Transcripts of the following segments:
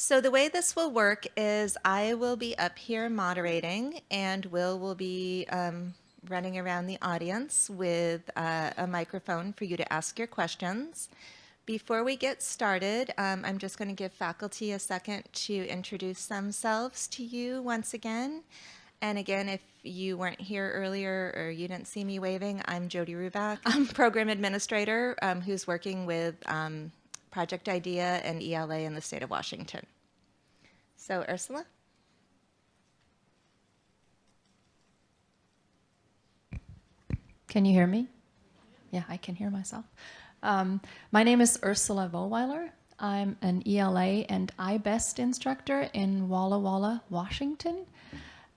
So the way this will work is I will be up here moderating and Will will be um, running around the audience with uh, a microphone for you to ask your questions. Before we get started, um, I'm just going to give faculty a second to introduce themselves to you once again. And again, if you weren't here earlier or you didn't see me waving, I'm Jody Ruback. I'm program administrator um, who's working with um, Project IDEA and ELA in the state of Washington. So Ursula? Can you hear me? Yeah, I can hear myself. Um, my name is Ursula Vollweiler. I'm an ELA and iBest instructor in Walla Walla, Washington.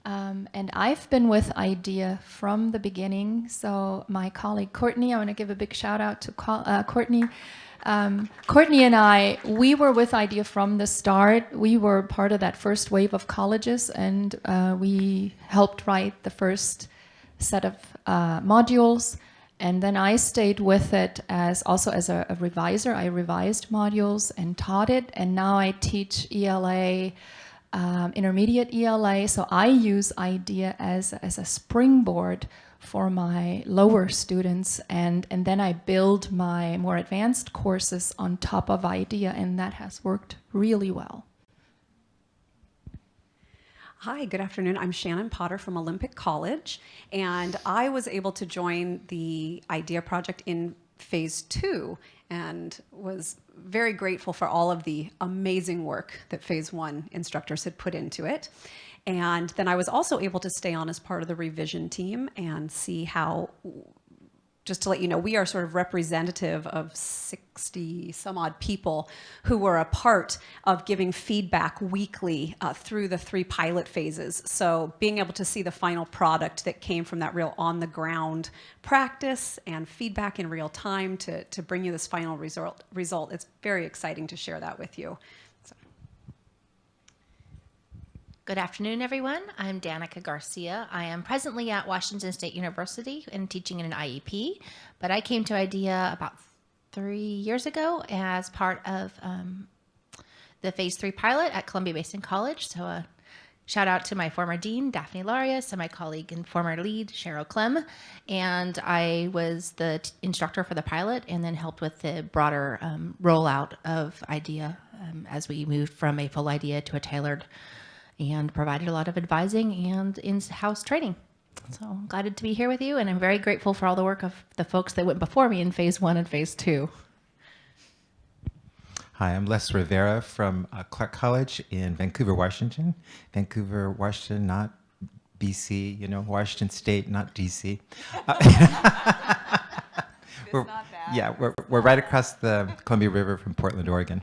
Um, and I've been with IDEA from the beginning. So my colleague Courtney, I want to give a big shout out to uh, Courtney. Um, Courtney and I, we were with IDEA from the start. We were part of that first wave of colleges and uh, we helped write the first set of uh, modules. And then I stayed with it as also as a, a, reviser. I revised modules and taught it. And now I teach ELA, um, intermediate ELA. So I use IDEA as, as a springboard for my lower students and, and then I build my more advanced courses on top of IDEA and that has worked really well. Hi, good afternoon. I'm Shannon Potter from Olympic College and I was able to join the IDEA project in phase two and was very grateful for all of the amazing work that phase one instructors had put into it. And then I was also able to stay on as part of the revision team and see how, just to let you know, we are sort of representative of 60 some odd people who were a part of giving feedback weekly uh, through the three pilot phases. So being able to see the final product that came from that real on the ground practice and feedback in real time to, to bring you this final result, result, it's very exciting to share that with you. Good afternoon, everyone. I'm Danica Garcia. I am presently at Washington State University and teaching in an IEP, but I came to IDEA about three years ago as part of um, the phase three pilot at Columbia Basin College. So a uh, shout out to my former dean, Daphne Larios, and my colleague and former lead, Cheryl Clem. And I was the instructor for the pilot and then helped with the broader um, rollout of IDEA um, as we moved from a full IDEA to a tailored and provided a lot of advising and in-house training. So I'm glad to be here with you, and I'm very grateful for all the work of the folks that went before me in phase one and phase two. Hi, I'm Les Rivera from uh, Clark College in Vancouver, Washington. Vancouver, Washington, not BC, you know, Washington State, not DC. Uh, we're, yeah, we're, we're right across the Columbia River from Portland, Oregon.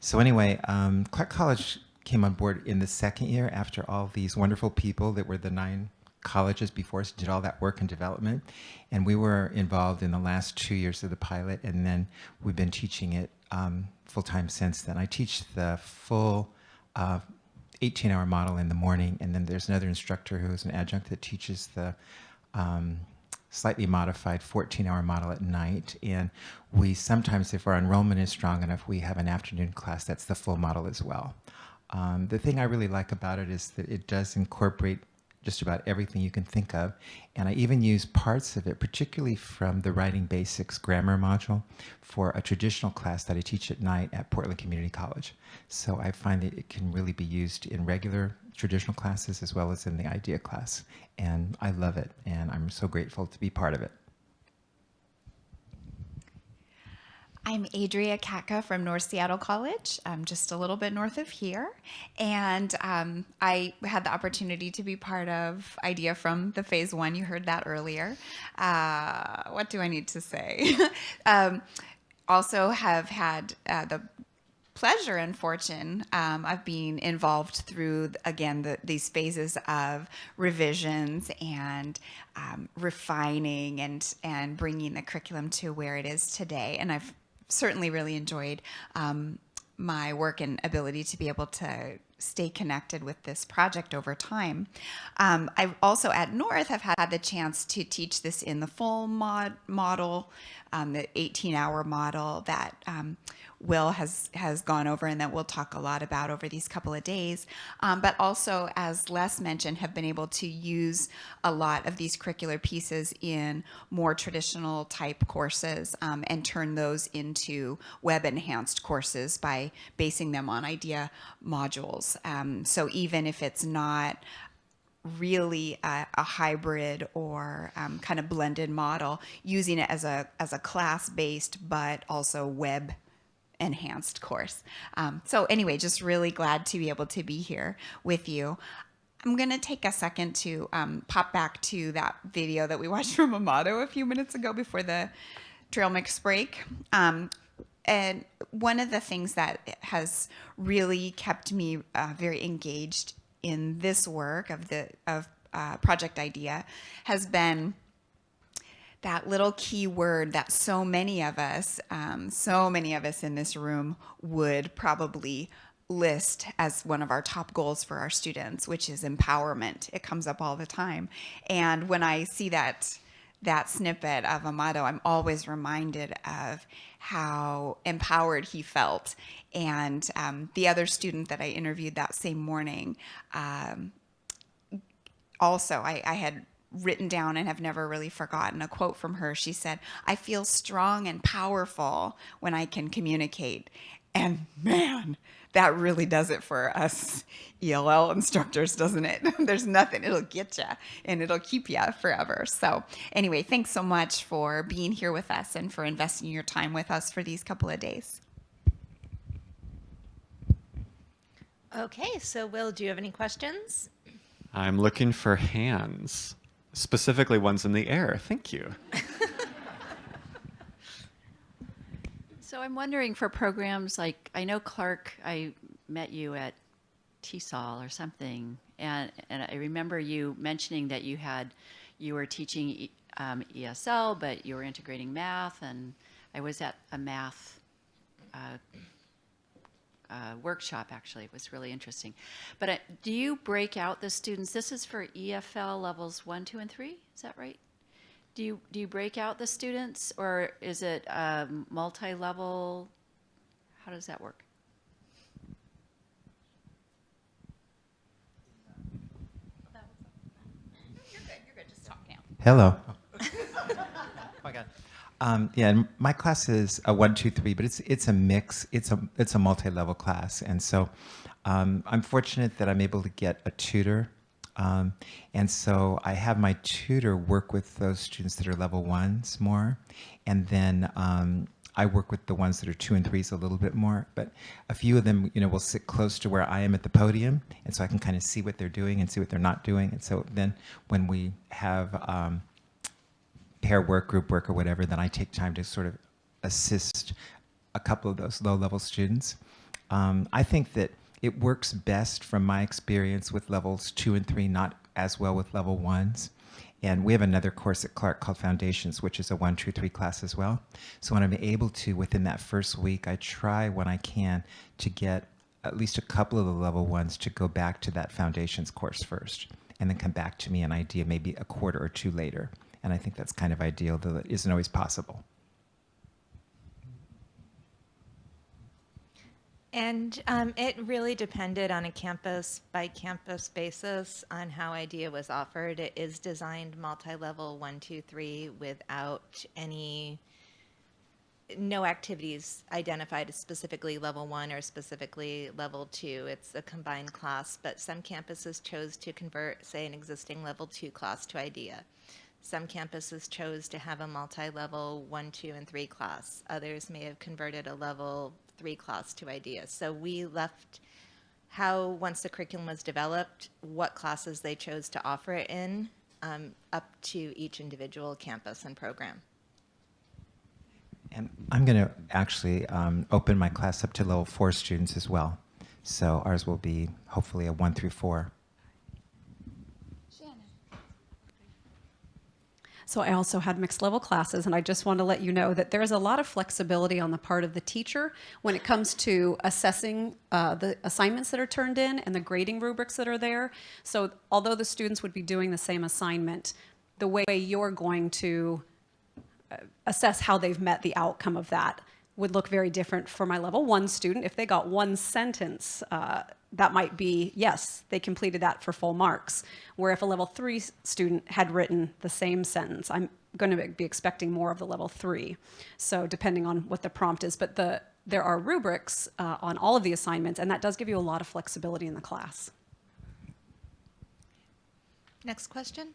So anyway, um, Clark College came on board in the second year after all these wonderful people that were the nine colleges before us did all that work and development. And we were involved in the last two years of the pilot, and then we've been teaching it um, full-time since then. I teach the full 18-hour uh, model in the morning, and then there's another instructor who's an adjunct that teaches the um, slightly modified 14-hour model at night. And we sometimes, if our enrollment is strong enough, we have an afternoon class that's the full model as well. Um, the thing I really like about it is that it does incorporate just about everything you can think of. And I even use parts of it, particularly from the Writing Basics grammar module for a traditional class that I teach at night at Portland Community College. So I find that it can really be used in regular traditional classes as well as in the IDEA class. And I love it, and I'm so grateful to be part of it. I'm Adria Katka from North Seattle College, I'm just a little bit north of here. And um, I had the opportunity to be part of IDEA from the phase one. You heard that earlier. Uh, what do I need to say? um, also have had uh, the pleasure and fortune um, of being involved through, again, the, these phases of revisions and um, refining and, and bringing the curriculum to where it is today. And I've certainly really enjoyed um, my work and ability to be able to stay connected with this project over time. Um, I also at North have had the chance to teach this in the full mod model, um, the 18 hour model that um, Will has has gone over and that we'll talk a lot about over these couple of days. Um, but also, as Les mentioned, have been able to use a lot of these curricular pieces in more traditional type courses um, and turn those into web enhanced courses by basing them on idea modules. Um, so even if it's not really a, a hybrid or um, kind of blended model, using it as a as a class based but also web enhanced course. Um, so anyway, just really glad to be able to be here with you. I'm going to take a second to um, pop back to that video that we watched from Amato a few minutes ago before the trail mix break. Um, and one of the things that has really kept me uh, very engaged in this work of the of uh, project idea has been that little key word that so many of us, um, so many of us in this room would probably list as one of our top goals for our students, which is empowerment. It comes up all the time. And when I see that that snippet of Amato, I'm always reminded of how empowered he felt. And um, the other student that I interviewed that same morning, um, also, I, I had written down and have never really forgotten a quote from her. She said, I feel strong and powerful when I can communicate. And man, that really does it for us ELL instructors, doesn't it? There's nothing, it'll get you and it'll keep you forever. So, anyway, thanks so much for being here with us and for investing your time with us for these couple of days. Okay, so Will, do you have any questions? I'm looking for hands, specifically ones in the air. Thank you. So I'm wondering for programs like, I know Clark, I met you at TESOL or something, and, and I remember you mentioning that you had, you were teaching um, ESL, but you were integrating math, and I was at a math uh, uh, workshop, actually. It was really interesting. But uh, do you break out the students? This is for EFL levels one, two, and three, is that right? Do you, do you break out the students, or is it um, multi-level? How does that work? Hello. Um, yeah, and my class is a one, two, three, but it's it's a mix. It's a it's a multi-level class, and so um, I'm fortunate that I'm able to get a tutor, um, and so I have my tutor work with those students that are level ones more, and then um, I work with the ones that are two and threes a little bit more. But a few of them, you know, will sit close to where I am at the podium, and so I can kind of see what they're doing and see what they're not doing. And so then when we have um, pair work, group work, or whatever, then I take time to sort of assist a couple of those low-level students. Um, I think that it works best from my experience with levels two and three, not as well with level ones. And we have another course at Clark called Foundations, which is a one, two, three class as well. So when I'm able to, within that first week, I try when I can to get at least a couple of the level ones to go back to that Foundations course first, and then come back to me an idea maybe a quarter or two later. And I think that's kind of ideal, though it isn't always possible. And um, it really depended on a campus by campus basis on how IDEA was offered. It is designed multi-level one, two, three without any, no activities identified as specifically level one or specifically level two. It's a combined class, but some campuses chose to convert, say, an existing level two class to IDEA. Some campuses chose to have a multi-level one, two, and three class. Others may have converted a level three class to IDEA. So we left how, once the curriculum was developed, what classes they chose to offer it in, um, up to each individual campus and program. And I'm going to actually um, open my class up to level four students as well. So ours will be hopefully a one through four. So I also had mixed level classes, and I just want to let you know that there's a lot of flexibility on the part of the teacher when it comes to assessing uh, the assignments that are turned in and the grading rubrics that are there. So although the students would be doing the same assignment, the way you're going to uh, assess how they've met the outcome of that would look very different for my level one student. If they got one sentence, uh, that might be, yes, they completed that for full marks. Where if a level three student had written the same sentence, I'm going to be expecting more of the level three. So depending on what the prompt is, but the, there are rubrics uh, on all of the assignments, and that does give you a lot of flexibility in the class. Next question?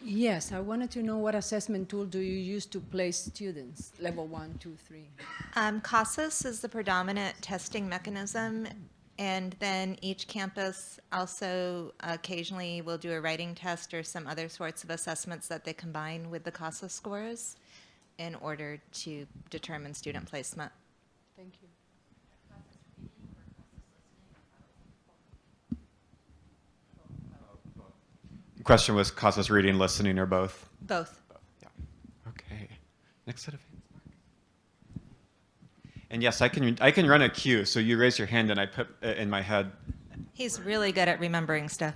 Yes, I wanted to know what assessment tool do you use to place students, level one, two, three? Um, CASAS is the predominant testing mechanism, and then each campus also occasionally will do a writing test or some other sorts of assessments that they combine with the CASAS scores in order to determine student placement. Thank you. Question was CASAS reading, listening, or both? Both. Yeah. Okay. Next set of hands. And yes, I can I can run a cue. So you raise your hand, and I put uh, in my head. He's really good at remembering stuff.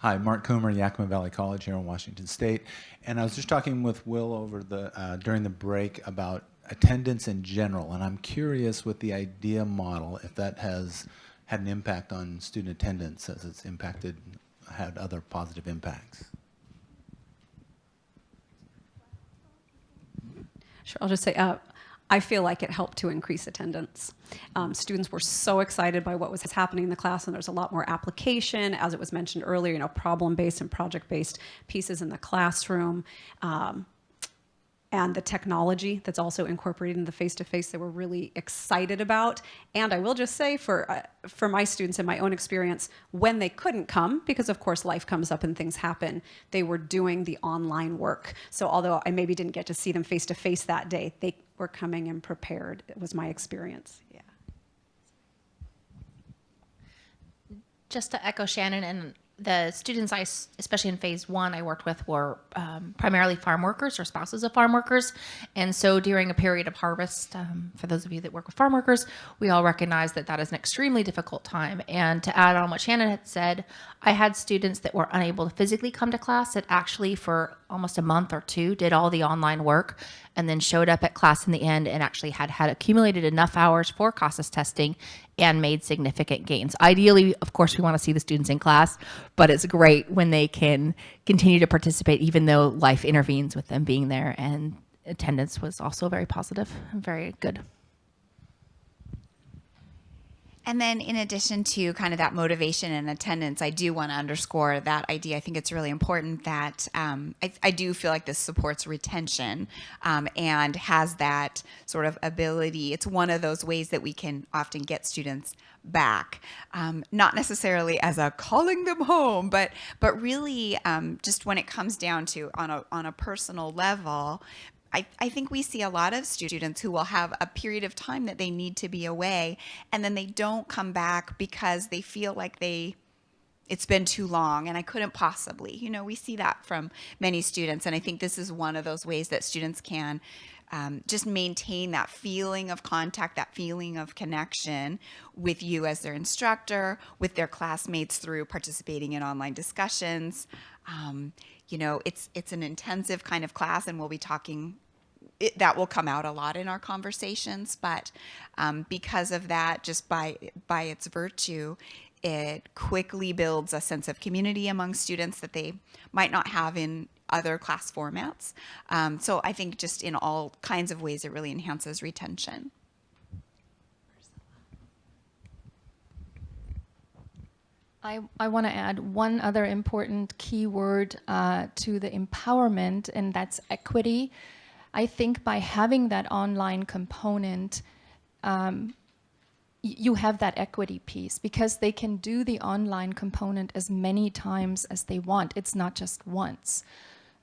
Hi, Mark Coomer, Yakima Valley College here in Washington State. And I was just talking with Will over the, uh, during the break about attendance in general. And I'm curious with the IDEA model, if that has had an impact on student attendance as it's impacted, had other positive impacts. Sure, I'll just say, uh, I feel like it helped to increase attendance. Um, students were so excited by what was happening in the class, and there's a lot more application, as it was mentioned earlier, you know, problem-based and project-based pieces in the classroom. Um, and the technology that's also incorporated in the face-to-face that we're really excited about. And I will just say for, uh, for my students and my own experience, when they couldn't come, because of course life comes up and things happen, they were doing the online work. So although I maybe didn't get to see them face-to-face that day, they were coming and prepared, it was my experience, yeah. just to echo Shannon and the students I, especially in phase one, I worked with were um, primarily farm workers or spouses of farm workers. And so during a period of harvest, um, for those of you that work with farm workers, we all recognize that that is an extremely difficult time. And to add on what Shannon had said, I had students that were unable to physically come to class that actually for almost a month or two did all the online work and then showed up at class in the end and actually had had accumulated enough hours for CASAS testing and made significant gains. Ideally, of course, we want to see the students in class, but it's great when they can continue to participate even though life intervenes with them being there and attendance was also very positive and very good. And then, in addition to kind of that motivation and attendance, I do want to underscore that idea. I think it's really important that um, I, I do feel like this supports retention um, and has that sort of ability. It's one of those ways that we can often get students back, um, not necessarily as a calling them home, but but really um, just when it comes down to on a on a personal level, I, I think we see a lot of students who will have a period of time that they need to be away and then they don't come back because they feel like they it's been too long and I couldn't possibly. You know, we see that from many students and I think this is one of those ways that students can um, just maintain that feeling of contact, that feeling of connection with you as their instructor, with their classmates through participating in online discussions. Um, you know, it's it's an intensive kind of class, and we'll be talking. It, that will come out a lot in our conversations, but um, because of that, just by by its virtue, it quickly builds a sense of community among students that they might not have in other class formats. Um, so I think just in all kinds of ways, it really enhances retention. I, I want to add one other important keyword uh, to the empowerment, and that's equity. I think by having that online component, um, you have that equity piece because they can do the online component as many times as they want. It's not just once.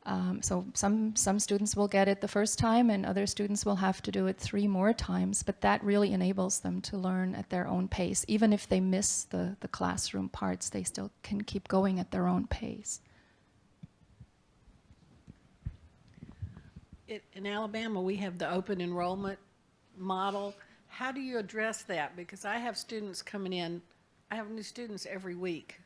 Um, so some some students will get it the first time, and other students will have to do it three more times. But that really enables them to learn at their own pace. Even if they miss the the classroom parts, they still can keep going at their own pace. It- In Alabama, we have the open enrollment model. How do you address that? Because I have students coming in, I have new students every week.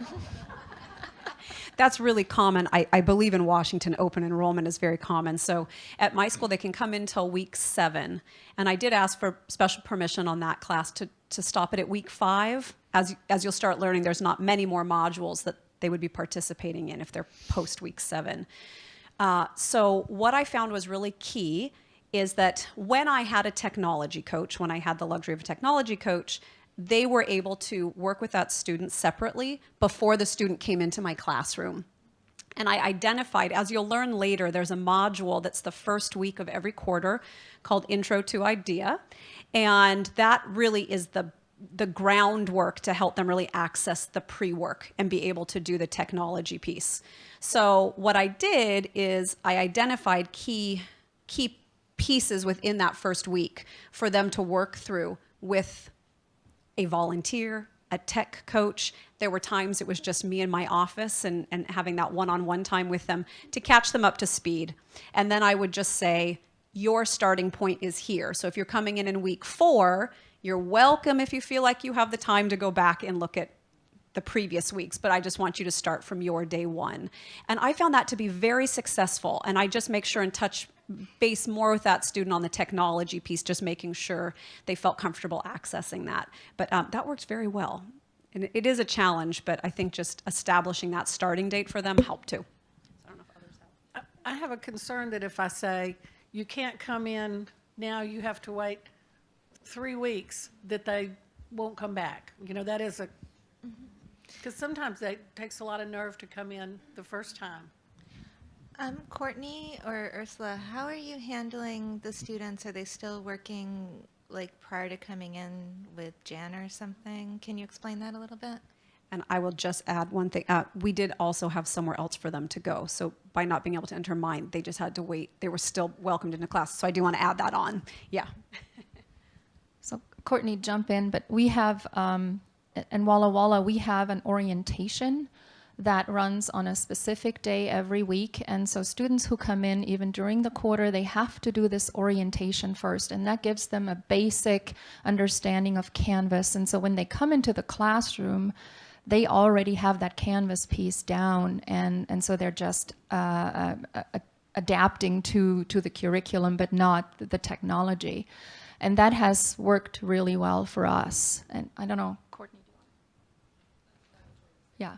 that's really common. I, I believe in Washington, open enrollment is very common. So at my school, they can come in till week seven. And I did ask for special permission on that class to, to stop it at week five. As, as you'll start learning, there's not many more modules that they would be participating in if they're post week seven. Uh, so what I found was really key is that when I had a technology coach, when I had the luxury of a technology coach, they were able to work with that student separately before the student came into my classroom. And I identified, as you'll learn later, there's a module that's the first week of every quarter called Intro to IDEA. And that really is the the groundwork to help them really access the pre-work and be able to do the technology piece. So what I did is I identified key key pieces within that first week for them to work through with a volunteer, a tech coach. There were times it was just me in my office and, and having that one-on-one time with them to catch them up to speed. And then I would just say, your starting point is here. So if you're coming in in week four, you're welcome if you feel like you have the time to go back and look at the previous weeks, but I just want you to start from your day one. And I found that to be very successful. And I just make sure and touch base more with that student on the technology piece, just making sure they felt comfortable accessing that. But um, that worked very well. And it- it is a challenge, but I think just establishing that starting date for them helped too. I have a concern that if I say, you can't come in now, you have to wait three weeks, that they won't come back. You know, that is a, because sometimes it takes a lot of nerve to come in the first time. Um, Courtney or Ursula, how are you handling the students? Are they still working like prior to coming in with Jan or something? Can you explain that a little bit? And I will just add one thing. Uh, we did also have somewhere else for them to go. So by not being able to enter mine, they just had to wait. They were still welcomed into class. So I do want to add that on. Yeah. So Courtney, jump in, but we have, um, in Walla Walla, we have an orientation that runs on a specific day every week. And so students who come in, even during the quarter, they have to do this orientation first. And that gives them a basic understanding of Canvas. And so when they come into the classroom, they already have that Canvas piece down. And, and so they're just uh, uh, uh, adapting to, to the curriculum, but not the technology. And that has worked really well for us. And I don't know, Courtney. Yeah.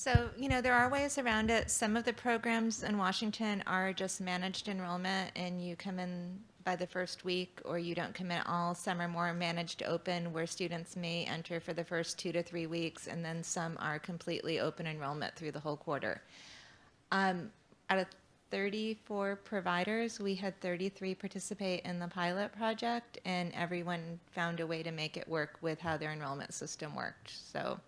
So, you know, there are ways around it. Some of the programs in Washington are just managed enrollment and you come in by the first week or you don't come in all. Some are more managed open where students may enter for the first two to three weeks and then some are completely open enrollment through the whole quarter. Um, out of 34 providers, we had 33 participate in the pilot project and everyone found a way to make it work with how their enrollment system worked. So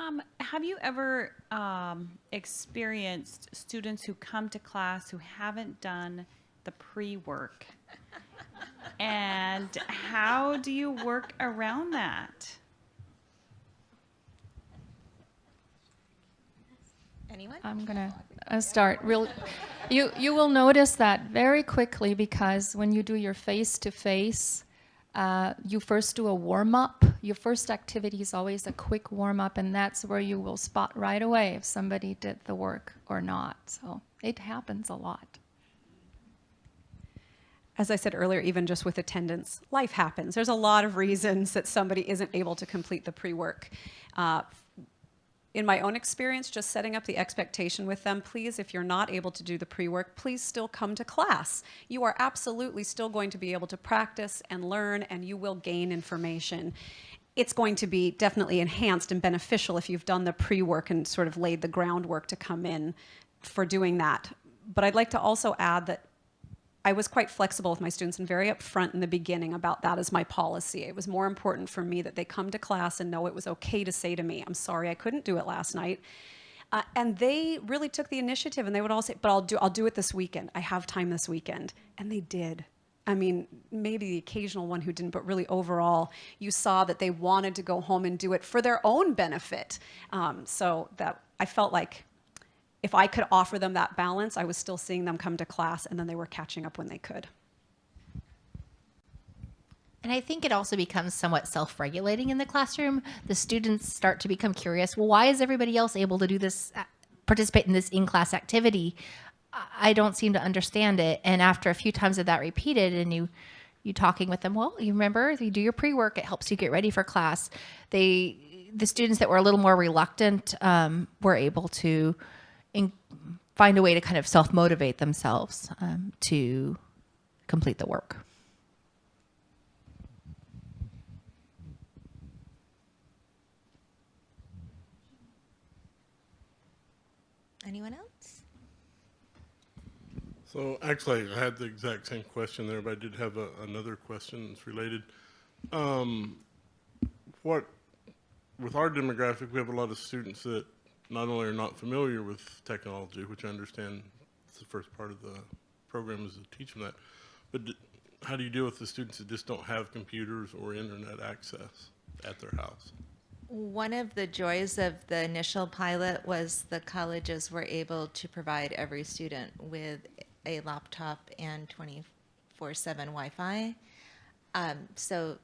Um, have you ever um, experienced students who come to class who haven't done the pre-work? and how do you work around that? anyone? I'm gonna uh, start real. You you will notice that very quickly because when you do your face to face, uh, you first do a warm up. Your first activity is always a quick warm up, and that's where you will spot right away if somebody did the work or not. So it happens a lot. As I said earlier, even just with attendance, life happens. There's a lot of reasons that somebody isn't able to complete the pre-work. Uh, in my own experience, just setting up the expectation with them, please, if you're not able to do the pre-work, please still come to class. You are absolutely still going to be able to practice and learn, and you will gain information. It's going to be definitely enhanced and beneficial if you've done the pre-work and sort of laid the groundwork to come in for doing that. But I'd like to also add that I was quite flexible with my students and very upfront in the beginning about that as my policy. It was more important for me that they come to class and know it was okay to say to me, I'm sorry I couldn't do it last night. Uh, and they really took the initiative and they would all say, but I'll do, I'll do it this weekend. I have time this weekend. And they did. I mean, maybe the occasional one who didn't, but really overall, you saw that they wanted to go home and do it for their own benefit. Um, so that I felt like if I could offer them that balance, I was still seeing them come to class and then they were catching up when they could. And I think it also becomes somewhat self regulating in the classroom. The students start to become curious well, why is everybody else able to do this, uh, participate in this in class activity? I- don't seem to understand it. And after a few times of that repeated, and you, you talking with them, well, you remember you do your pre work, it helps you get ready for class. They, the students that were a little more reluctant um, were able to in, find a way to kind of self motivate themselves um, to complete the work. Anyone else? So actually, I had the exact same question there, but I did have a, another question that's related. Um, what, with our demographic, we have a lot of students that not only are not familiar with technology, which I understand it's the first part of the program is to teach them that, but how do you deal with the students that just don't have computers or internet access at their house? One of the joys of the initial pilot was the colleges were able to provide every student with a laptop and 24 7 Wi Fi. Um, so,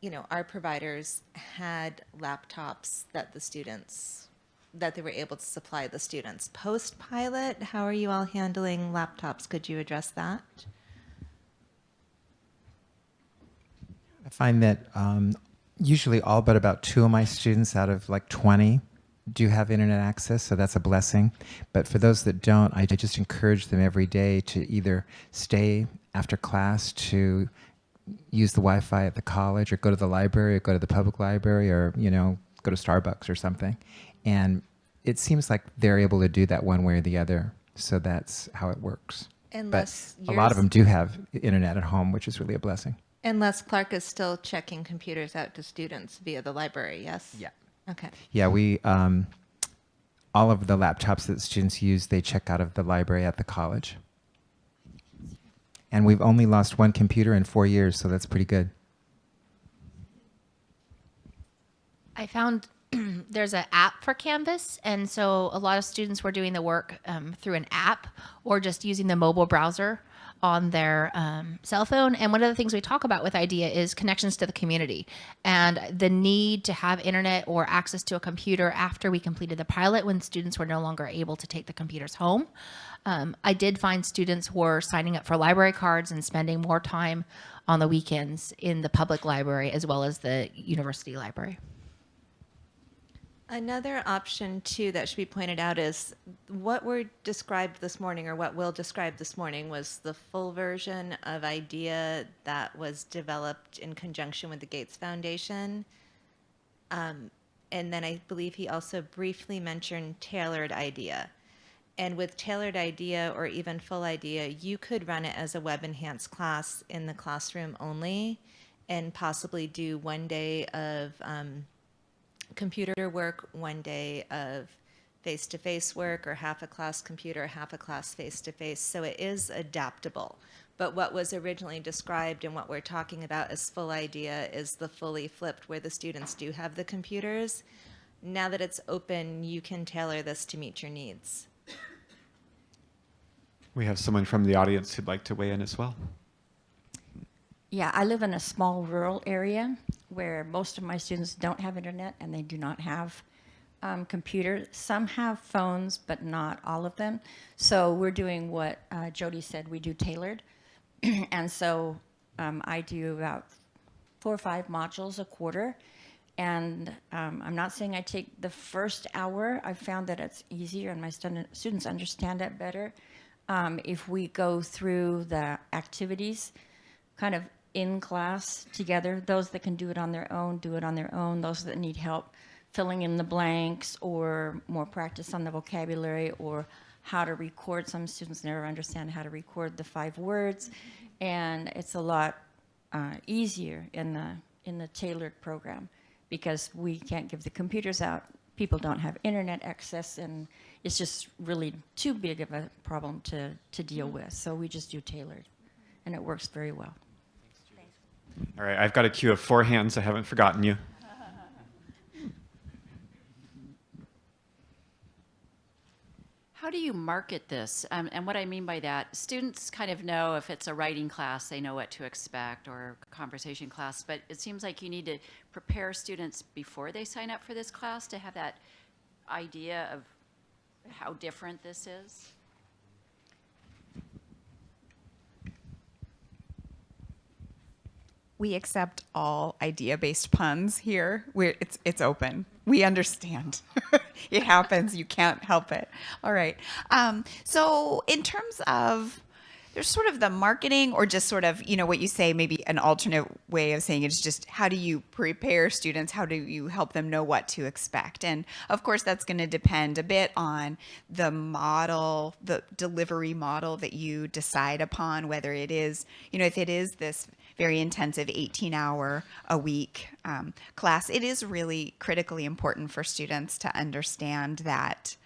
you know, our providers had laptops that the students that they were able to supply the students. Post pilot, how are you all handling laptops? Could you address that? I find that um, usually all but about two of my students out of like 20 do have internet access, so that's a blessing. But for those that don't, I just encourage them every day to either stay after class to use the Wi-Fi at the college, or go to the library, or go to the public library, or you know, go to Starbucks or something. And it seems like they're able to do that one way or the other. So that's how it works. Unless but a lot of them do have internet at home, which is really a blessing. Unless Clark is still checking computers out to students via the library, yes? Yeah. Okay. Yeah, we um, all of the laptops that students use, they check out of the library at the college. And we've only lost one computer in four years, so that's pretty good. I found there's an app for Canvas, and so a lot of students were doing the work um, through an app or just using the mobile browser on their um, cell phone. And one of the things we talk about with IDEA is connections to the community and the need to have internet or access to a computer after we completed the pilot when students were no longer able to take the computers home. Um, I did find students who were signing up for library cards and spending more time on the weekends in the public library as well as the university library. Another option too that should be pointed out is what were described this morning or what Will described this morning was the full version of IDEA that was developed in conjunction with the Gates Foundation. Um, and then I believe he also briefly mentioned tailored IDEA. And with tailored IDEA or even full IDEA, you could run it as a web enhanced class in the classroom only and possibly do one day of um, computer work, one day of face to face work, or half a class computer, half a class face to face. So it is adaptable. But what was originally described and what we're talking about as full idea is the fully flipped, where the students do have the computers. Now that it's open, you can tailor this to meet your needs. We have someone from the audience who'd like to weigh in as well. Yeah, I live in a small rural area where most of my students don't have internet and they do not have um, computers. Some have phones, but not all of them. So we're doing what uh, Jody said, we do tailored. and so um, I do about four or five modules a quarter. And um, I'm not saying I take the first hour. I've found that it's easier and my student, students understand it better. Um, if we go through the activities, kind of in class together. Those that can do it on their own, do it on their own. Those that need help filling in the blanks or more practice on the vocabulary or how to record. Some students never understand how to record the five words. And it's a lot uh, easier in the, in the tailored program because we can't give the computers out. People don't have internet access and it's just really too big of a problem to, to deal with. So we just do tailored and it works very well. All right, I've got a queue of four hands. I haven't forgotten you. How do you market this? Um, and what I mean by that, students kind of know if it's a writing class, they know what to expect, or a conversation class. But it seems like you need to prepare students before they sign up for this class to have that idea of how different this is. We accept all idea-based puns here. We're, it's it's open. We understand. it happens. You can't help it. All right. Um, so in terms of there's sort of the marketing or just sort of you know what you say maybe an alternate way of saying it is just how do you prepare students how do you help them know what to expect and of course that's going to depend a bit on the model the delivery model that you decide upon whether it is you know if it is this very intensive 18 hour a week um, class it is really critically important for students to understand that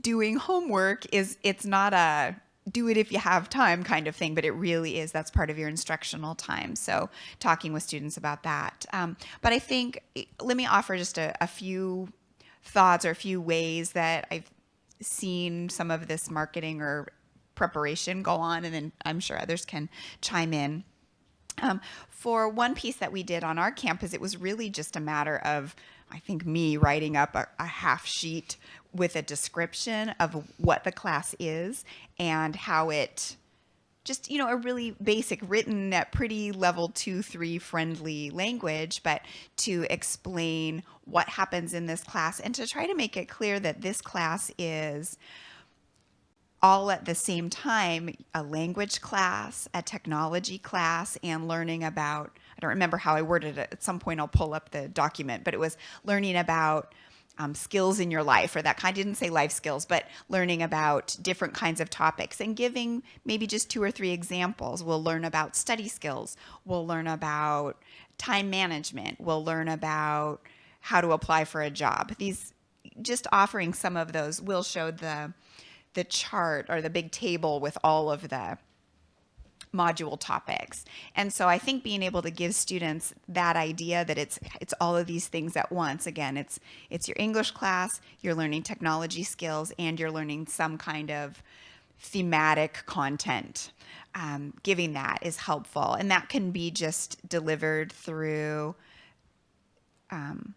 doing homework is it's not a do it if you have time kind of thing, but it really is that's part of your instructional time. So talking with students about that. Um, but I think, let me offer just a, a few thoughts or a few ways that I've seen some of this marketing or preparation go on, and then I'm sure others can chime in. Um, for one piece that we did on our campus, it was really just a matter of, I think, me writing up a, a half sheet with a description of what the class is and how it just you know a really basic written at pretty level two three friendly language but to explain what happens in this class and to try to make it clear that this class is all at the same time a language class a technology class and learning about i don't remember how i worded it at some point i'll pull up the document but it was learning about um, skills in your life or that kind. I didn't say life skills, but learning about different kinds of topics and giving maybe just two or three examples. We'll learn about study skills. We'll learn about time management. We'll learn about how to apply for a job. These just offering some of those. Will show the the chart or the big table with all of the module topics. And so I think being able to give students that idea that it's it's all of these things at once. Again, it's it's your English class, you're learning technology skills, and you're learning some kind of thematic content. Um, giving that is helpful, and that can be just delivered through um,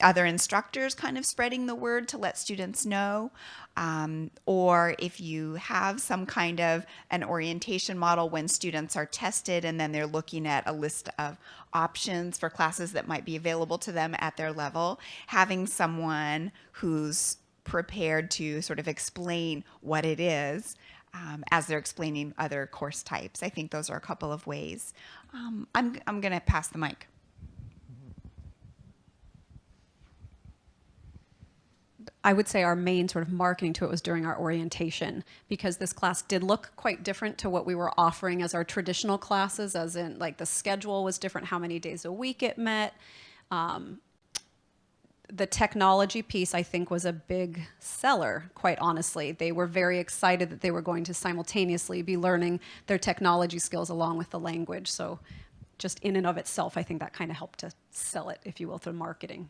other instructors kind of spreading the word to let students know. Um, or if you have some kind of an orientation model when students are tested and then they're looking at a list of options for classes that might be available to them at their level, having someone who's prepared to sort of explain what it is um, as they're explaining other course types. I think those are a couple of ways. Um, I'm, I'm going to pass the mic. I would say our main sort of marketing to it was during our orientation because this class did look quite different to what we were offering as our traditional classes, as in like the schedule was different, how many days a week it met. Um, the technology piece, I think, was a big seller, quite honestly. They were very excited that they were going to simultaneously be learning their technology skills along with the language. So just in and of itself, I think that kind of helped to sell it, if you will, through marketing.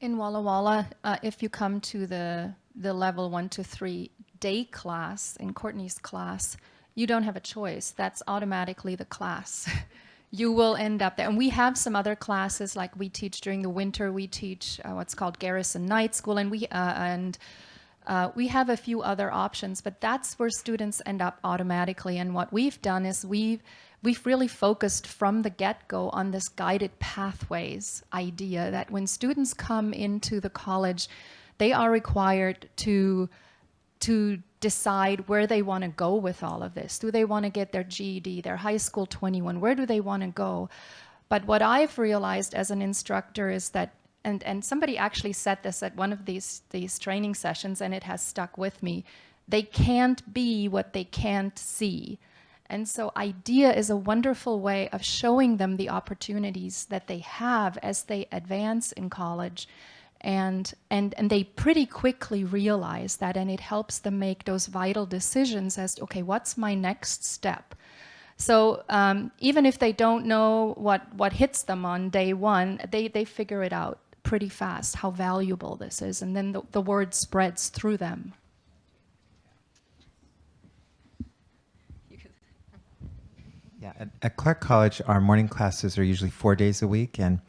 In Walla Walla, uh, if you come to the, the level one to three day class, in Courtney's class, you don't have a choice. That's automatically the class. you will end up there. And we have some other classes like we teach during the winter. We teach uh, what's called Garrison Night School, and we uh, and uh, we have a few other options, but that's where students end up automatically. And what we've done is we've we've really focused from the get-go on this guided pathways idea that when students come into the college, they are required to to decide where they want to go with all of this. Do they want to get their GED, their high school 21? Where do they want to go? But what I've realized as an instructor is that, and, and somebody actually said this at one of these, these training sessions, and it has stuck with me, they can't be what they can't see. And so IDEA is a wonderful way of showing them the opportunities that they have as they advance in college. And, and, and they pretty quickly realize that and it helps them make those vital decisions as, okay, what's my next step? So um, even if they don't know what, what hits them on day one, they, they figure it out pretty fast how valuable this is, and then the, the word spreads through them. Yeah, at, at Clark College, our morning classes are usually four days a week, and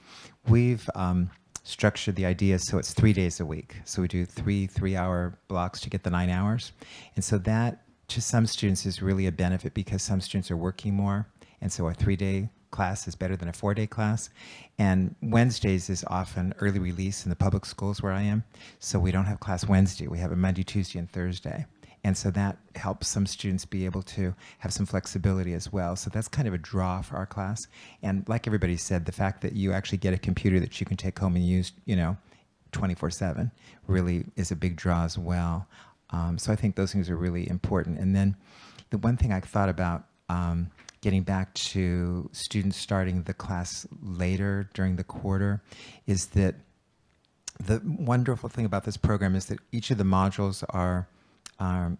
we've um, structured the idea so it's three days a week. So we do three three-hour blocks to get the nine hours, and so that to some students is really a benefit because some students are working more, and so a three-day class is better than a four-day class. And Wednesdays is often early release in the public schools where I am, so we don't have class Wednesday. We have a Monday, Tuesday, and Thursday. And so that helps some students be able to have some flexibility as well. So that's kind of a draw for our class. And like everybody said, the fact that you actually get a computer that you can take home and use, you know, 24/7 really is a big draw as well. Um, so I think those things are really important. And then the one thing I thought about um, getting back to students starting the class later during the quarter is that the wonderful thing about this program is that each of the modules are um,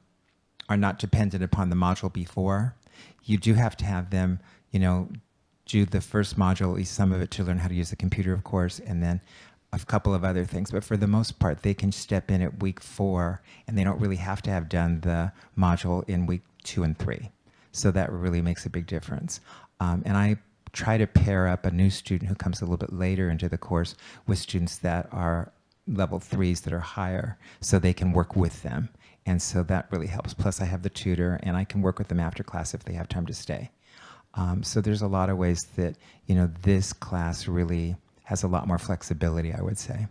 are not dependent upon the module before. You do have to have them, you know, do the first module, at least some of it to learn how to use the computer, of course, and then a couple of other things. But for the most part, they can step in at week four and they don't really have to have done the module in week two and three. So that really makes a big difference. Um, and I try to pair up a new student who comes a little bit later into the course with students that are level threes that are higher so they can work with them. And so that really helps. Plus I have the tutor and I can work with them after class if they have time to stay. Um, so there's a lot of ways that, you know, this class really has a lot more flexibility, I would say.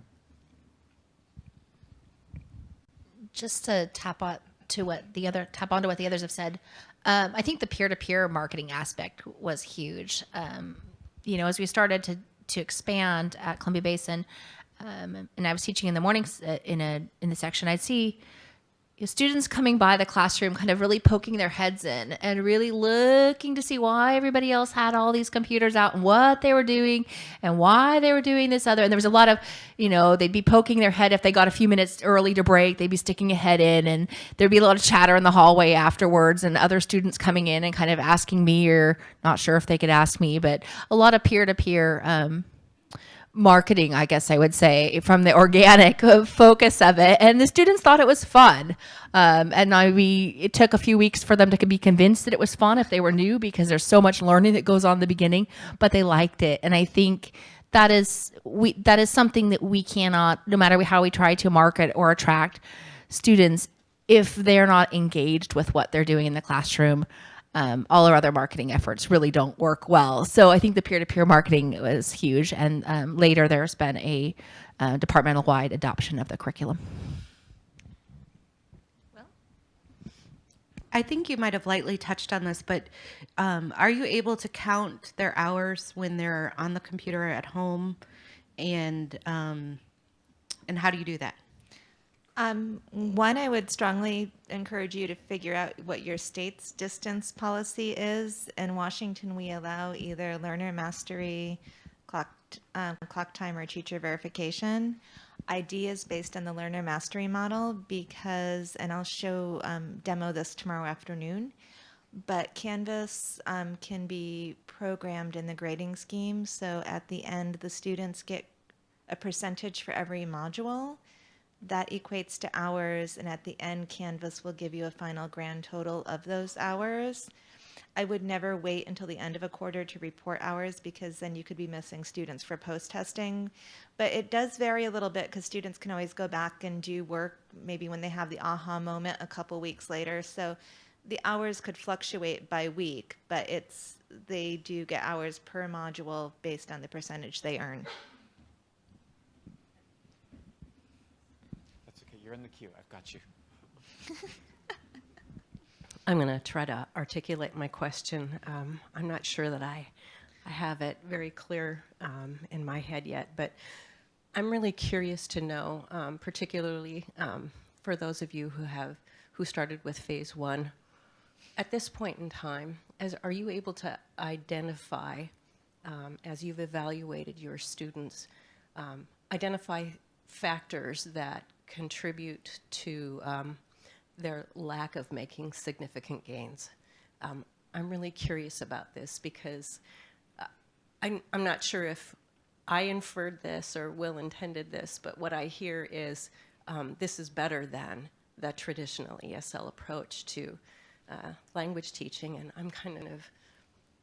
just to tap on to what the other tap onto what the others have said um, i think the peer-to-peer marketing aspect was huge um, you know as we started to to expand at columbia basin um, and i was teaching in the mornings uh, in a in the section i'd see students coming by the classroom kind of really poking their heads in and really looking to see why everybody else had all these computers out and what they were doing and why they were doing this other. And there was a lot of you know they'd be poking their head if they got a few minutes early to break they'd be sticking a head in and there'd be a lot of chatter in the hallway afterwards and other students coming in and kind of asking me or not sure if they could ask me but a lot of peer-to-peer um, marketing, I guess I would say, from the organic focus of it. And the students thought it was fun. Um, and I, we, it took a few weeks for them to be convinced that it was fun if they were new because there's so much learning that goes on in the beginning, but they liked it. And I think that is, we, that is something that we cannot, no matter how we try to market or attract students, if they're not engaged with what they're doing in the classroom, um, all our other marketing efforts really don't work well. So I think the peer-to-peer marketing was huge. And um, later there's been a uh, departmental-wide adoption of the curriculum. Well, I think you might have lightly touched on this, but um, are you able to count their hours when they're on the computer at home, and um, and how do you do that? Um, one, I would strongly encourage you to figure out what your state's distance policy is. In Washington, we allow either learner mastery, clock, um, clock time, or teacher verification. ID is based on the learner mastery model because, and I'll show um, demo this tomorrow afternoon, but Canvas um, can be programmed in the grading scheme. So at the end, the students get a percentage for every module that equates to hours and at the end canvas will give you a final grand total of those hours. I would never wait until the end of a quarter to report hours because then you could be missing students for post testing but it does vary a little bit because students can always go back and do work maybe when they have the aha moment a couple weeks later. So the hours could fluctuate by week but it's they do get hours per module based on the percentage they earn You're in the queue. I've got you. I'm going to try to articulate my question. Um, I'm not sure that I, I have it very clear um, in my head yet, but I'm really curious to know, um, particularly um, for those of you who have who started with phase one. At this point in time, as are you able to identify, um, as you've evaluated your students, um, identify factors that contribute to um, their lack of making significant gains. Um, I'm really curious about this because uh, I'm, I'm not sure if I inferred this or Will intended this, but what I hear is um, this is better than the traditional ESL approach to uh, language teaching, and I'm kind of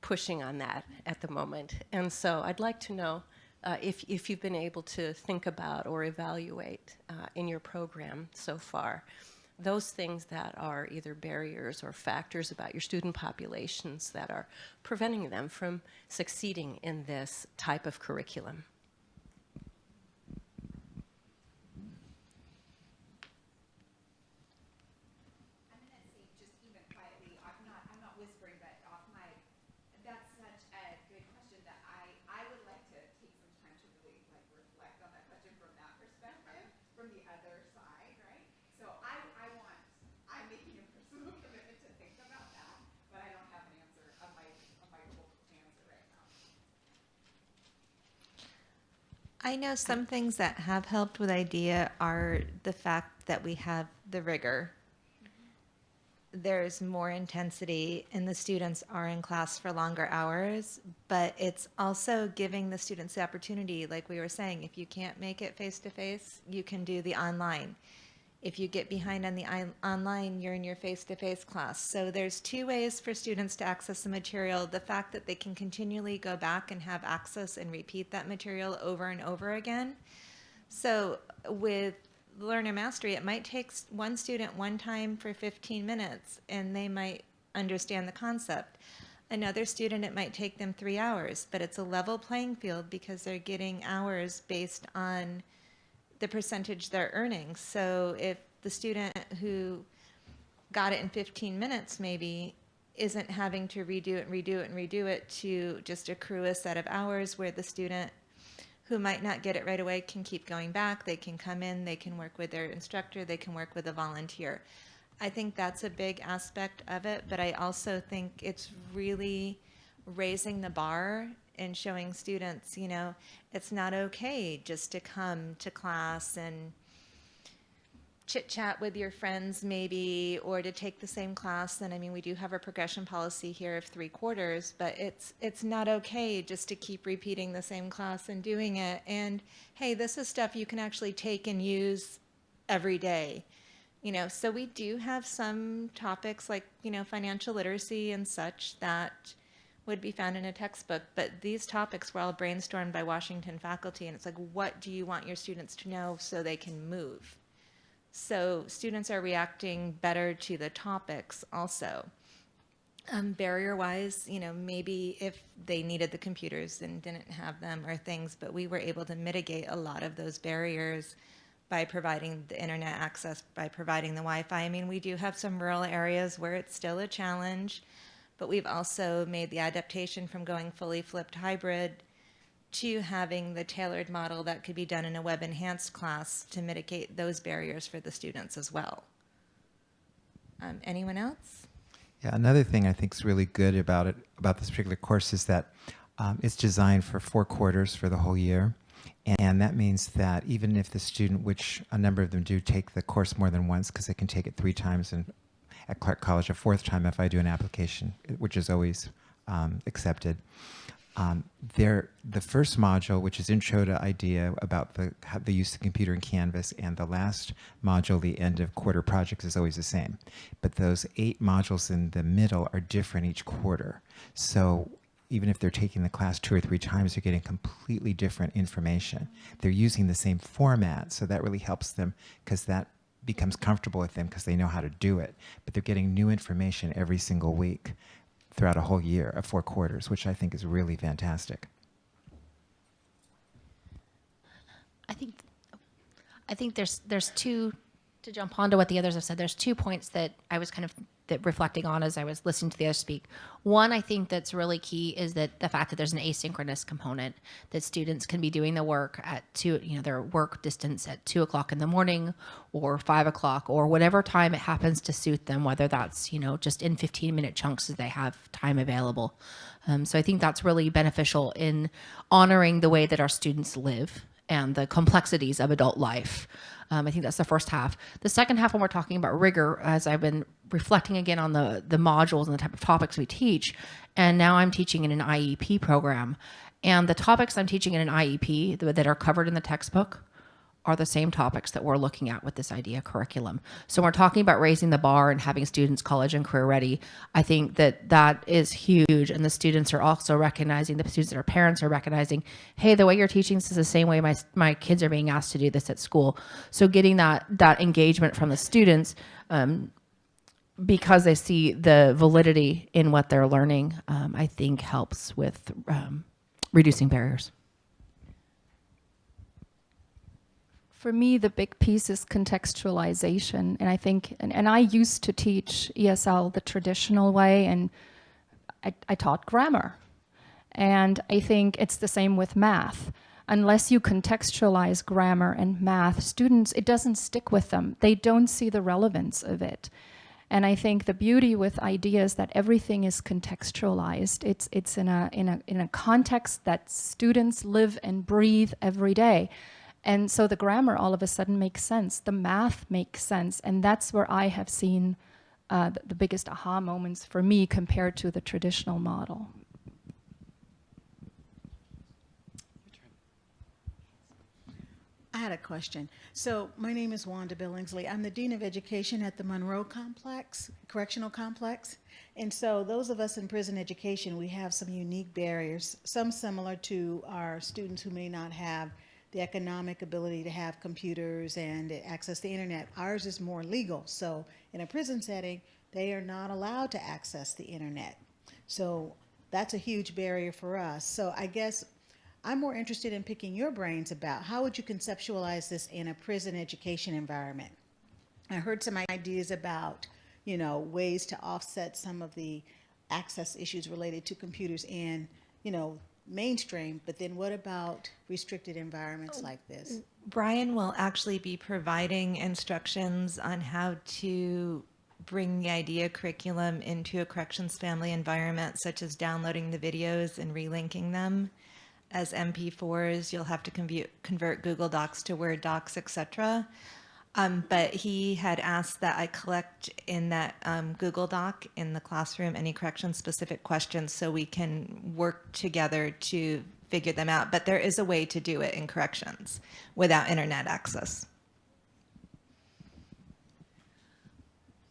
pushing on that at the moment. And so I'd like to know uh, if, if you've been able to think about or evaluate uh, in your program so far those things that are either barriers or factors about your student populations that are preventing them from succeeding in this type of curriculum. I know some things that have helped with IDEA are the fact that we have the rigor. There's more intensity and the students are in class for longer hours, but it's also giving the students the opportunity, like we were saying, if you can't make it face to face, you can do the online. If you get behind on the online, you're in your face-to-face class. So there's two ways for students to access the material. The fact that they can continually go back and have access and repeat that material over and over again. So with learner mastery, it might take one student one time for 15 minutes and they might understand the concept. Another student, it might take them three hours, but it's a level playing field because they're getting hours based on the percentage they're earning. So if the student who got it in 15 minutes maybe isn't having to redo it and redo it and redo it to just accrue a set of hours where the student who might not get it right away can keep going back, they can come in, they can work with their instructor, they can work with a volunteer. I think that's a big aspect of it, but I also think it's really raising the bar and showing students, you know, it's not okay just to come to class and chit chat with your friends maybe or to take the same class. And I mean we do have a progression policy here of 3 quarters but it's it's not okay just to keep repeating the same class and doing it. And hey this is stuff you can actually take and use every day you know? So we do have some topics like you know financial literacy and such that would be found in a textbook, but these topics were all brainstormed by Washington faculty, and it's like, what do you want your students to know so they can move? So students are reacting better to the topics also. Um, barrier-wise, you know, maybe if they needed the computers and didn't have them or things, but we were able to mitigate a lot of those barriers by providing the internet access, by providing the Wi-Fi. I mean, we do have some rural areas where it's still a challenge but we've also made the adaptation from going fully flipped hybrid to having the tailored model that could be done in a web enhanced class to mitigate those barriers for the students as well. Um, anyone else? Yeah, another thing I think is really good about it, about this particular course is that um, it's designed for four quarters for the whole year. And that means that even if the student, which a number of them do take the course more than once because they can take it three times in at Clark College a fourth time if I do an application, which is always um, accepted. Um, there, the first module, which is Intro to IDEA about the, the use of computer and Canvas, and the last module, the end of quarter projects, is always the same. But those eight modules in the middle are different each quarter. So even if they're taking the class two or three times, they're getting completely different information. They're using the same format, so that really helps them because that becomes comfortable with them because they know how to do it. But they're getting new information every single week throughout a whole year of four quarters, which I think is really fantastic. I think I think there's there's two to jump onto what the others have said. There's two points that I was kind of that reflecting on as I was listening to the other speak. One, I think that's really key is that the fact that there's an asynchronous component that students can be doing the work at two, you know, their work distance at two o'clock in the morning or five o'clock or whatever time it happens to suit them, whether that's, you know, just in 15 minute chunks as they have time available. Um, so I think that's really beneficial in honoring the way that our students live and the complexities of adult life. Um, I think that's the first half. The second half, when we're talking about rigor, as I've been reflecting again on the the modules and the type of topics we teach, and now I'm teaching in an IEP program, And the topics I'm teaching in an IEP that are covered in the textbook are the same topics that we're looking at with this IDEA curriculum. So we're talking about raising the bar and having students college and career ready. I think that that is huge, and the students are also recognizing. The students and their parents are recognizing, hey, the way you're teaching this is the same way my my kids are being asked to do this at school. So getting that that engagement from the students. Um, because they see the validity in what they're learning, um, I think helps with um, reducing barriers. For me, the big piece is contextualization. And I think, and, and I used to teach ESL the traditional way, and I, I taught grammar. And I think it's the same with math. Unless you contextualize grammar and math, students, it doesn't stick with them. They don't see the relevance of it. And I think the beauty with ideas that everything is contextualized. It's, it's in, a, in, a, in a context that students live and breathe every day. And so the grammar all of a sudden makes sense. The math makes sense. And that's where I have seen uh, the, the biggest aha moments for me compared to the traditional model. I had a question. So my name is Wanda Billingsley. I'm the Dean of Education at the Monroe Complex, Correctional Complex. And so those of us in prison education, we have some unique barriers, some similar to our students who may not have the economic ability to have computers and access the internet. Ours is more legal. So in a prison setting, they are not allowed to access the internet. So that's a huge barrier for us. So I guess I'm more interested in picking your brains about how would you conceptualize this in a prison education environment? I heard some ideas about, you know, ways to offset some of the access issues related to computers in, you know, mainstream, but then what about restricted environments like this? Brian will actually be providing instructions on how to bring the IDEA curriculum into a corrections family environment, such as downloading the videos and relinking them as MP4s. You'll have to convert, Google Docs to Word docs, etc. Um, but he had asked that I collect in that um, Google Doc in the classroom any correction specific questions so we can work together to figure them out. But there is a way to do it in corrections without internet access.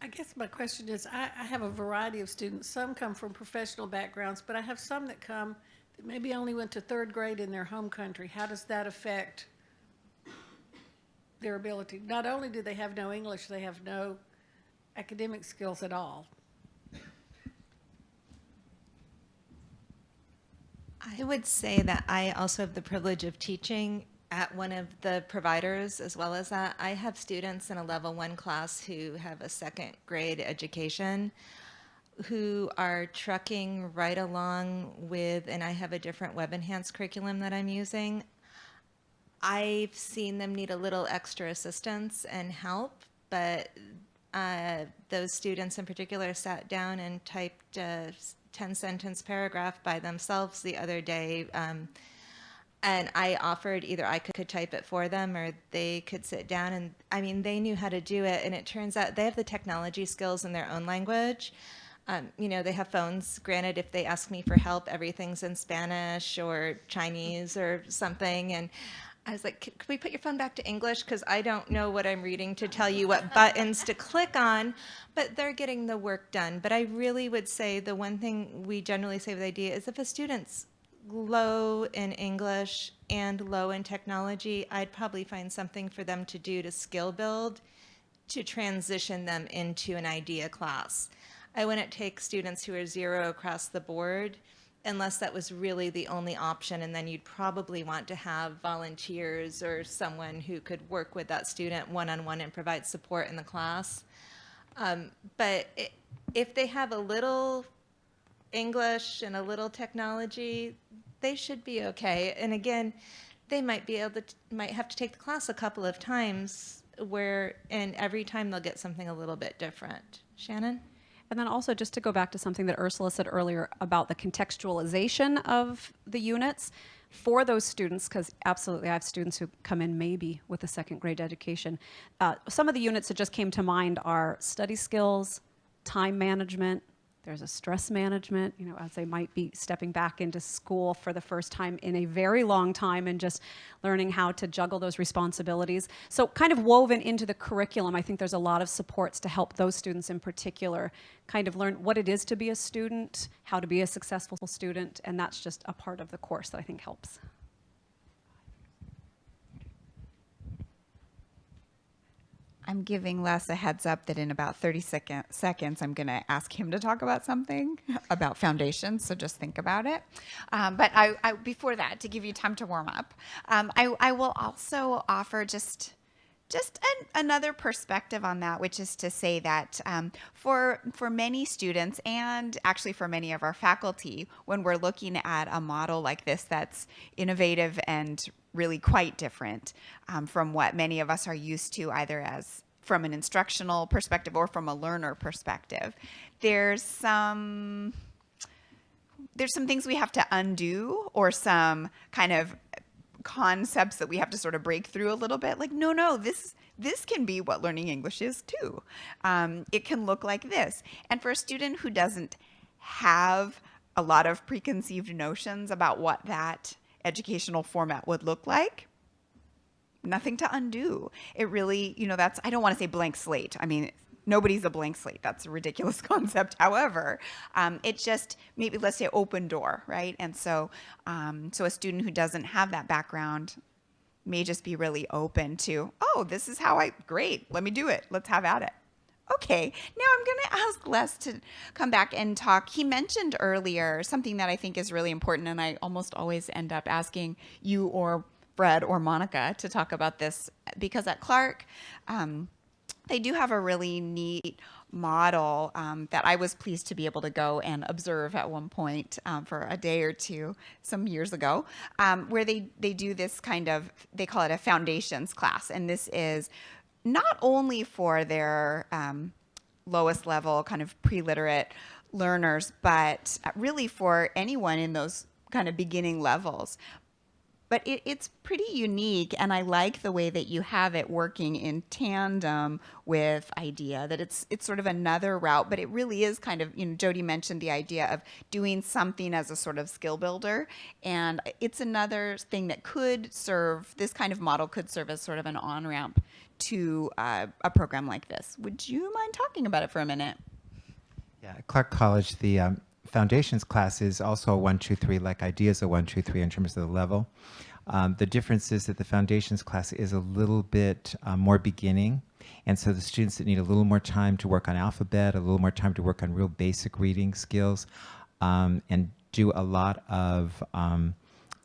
I guess my question is, I, I have a variety of students. Some come from professional backgrounds, but I have some that come that maybe only went to third grade in their home country. How does that affect their ability? Not only do they have no English, they have no academic skills at all. I would say that I also have the privilege of teaching at one of the providers as well as that. I have students in a level one class who have a second grade education who are trucking right along with, and I have a different web enhanced curriculum that I'm using. I've seen them need a little extra assistance and help, but uh, those students in particular sat down and typed a 10 sentence paragraph by themselves the other day. Um, and I offered either I could, type it for them or they could sit down and I mean, they knew how to do it. And it turns out they have the technology skills in their own language. Um, you know, they have phones. Granted, if they ask me for help, everything's in Spanish or Chinese or something. And I was like, could we put your phone back to English? Because I don't know what I'm reading to tell you what buttons to click on, but they're getting the work done. But I really would say the one thing we generally say with IDEA is if a student's low in English and low in technology, I'd probably find something for them to do to skill build to transition them into an IDEA class. I wouldn't take students who are zero across the board unless that was really the only option. And then you'd probably want to have volunteers or someone who could work with that student one-on-one and provide support in the class. Um, but it, if they have a little English and a little technology, they should be okay. And again, they might be able to, might have to take the class a couple of times where, and every time they'll get something a little bit different. Shannon? And then also just to go back to something that Ursula said earlier about the contextualization of the units for those students, because absolutely I have students who come in maybe with a second grade education. Uh, some of the units that just came to mind are study skills, time management, There's a stress management, you know, as they might be stepping back into school for the first time in a very long time and just learning how to juggle those responsibilities. So kind of woven into the curriculum, I think there's a lot of supports to help those students in particular kind of learn what it is to be a student, how to be a successful student, and that's just a part of the course that I think helps. I'm giving Les a heads up that in about 30 second, seconds, I'm going to ask him to talk about something about foundations. So just think about it. Um, but I, I, before that, to give you time to warm up, um, I, I will also offer just just an, another perspective on that, which is to say that um, for for many students and actually for many of our faculty, when we're looking at a model like this that's innovative and really quite different um, from what many of us are used to, either as from an instructional perspective or from a learner perspective, there's some there's some things we have to undo or some kind of concepts that we have to sort of break through a little bit like no no this this can be what learning english is too. Um, it can look like this. And for a student who doesn't have a lot of preconceived notions about what that educational format would look like nothing to undo. It really you know that's i don't want to say blank slate. I mean nobody's a blank slate. That's a ridiculous concept. However, um, just maybe let's say open door, right? And so, um, so a student who doesn't have that background may just be really open to, oh, this is how I great. Let me do it. Let's have at it. Okay, now I'm going to ask Les to come back and talk. He mentioned earlier something that I think is really important, and I almost always end up asking you or Fred or Monica to talk about this because at Clark, um, they do have a really neat model um, that I was pleased to be able to go and observe at one point um, for a day or two some years ago, um, where they, they do this kind of, they call it a foundations class. And this is not only for their um, lowest level kind of pre-literate learners, but really for anyone in those kind of beginning levels but it, it's pretty unique and i like the way that you have it working in tandem with IDEA that it's it's sort of another route but it really is kind of you know jody mentioned the idea of doing something as a sort of skill builder and it's another thing that could serve this kind of model could serve as sort of an on-ramp to uh, a program like this. Would you mind talking about it for a minute? Yeah, Clark College, the um, foundations class is also a one, two, three, like ideas a one, two, three in terms of the level. Um, the difference is that the foundations class is a little bit uh, more beginning. And so the students that need a little more time to work on alphabet, a little more time to work on real basic reading skills, um, and do a lot of um,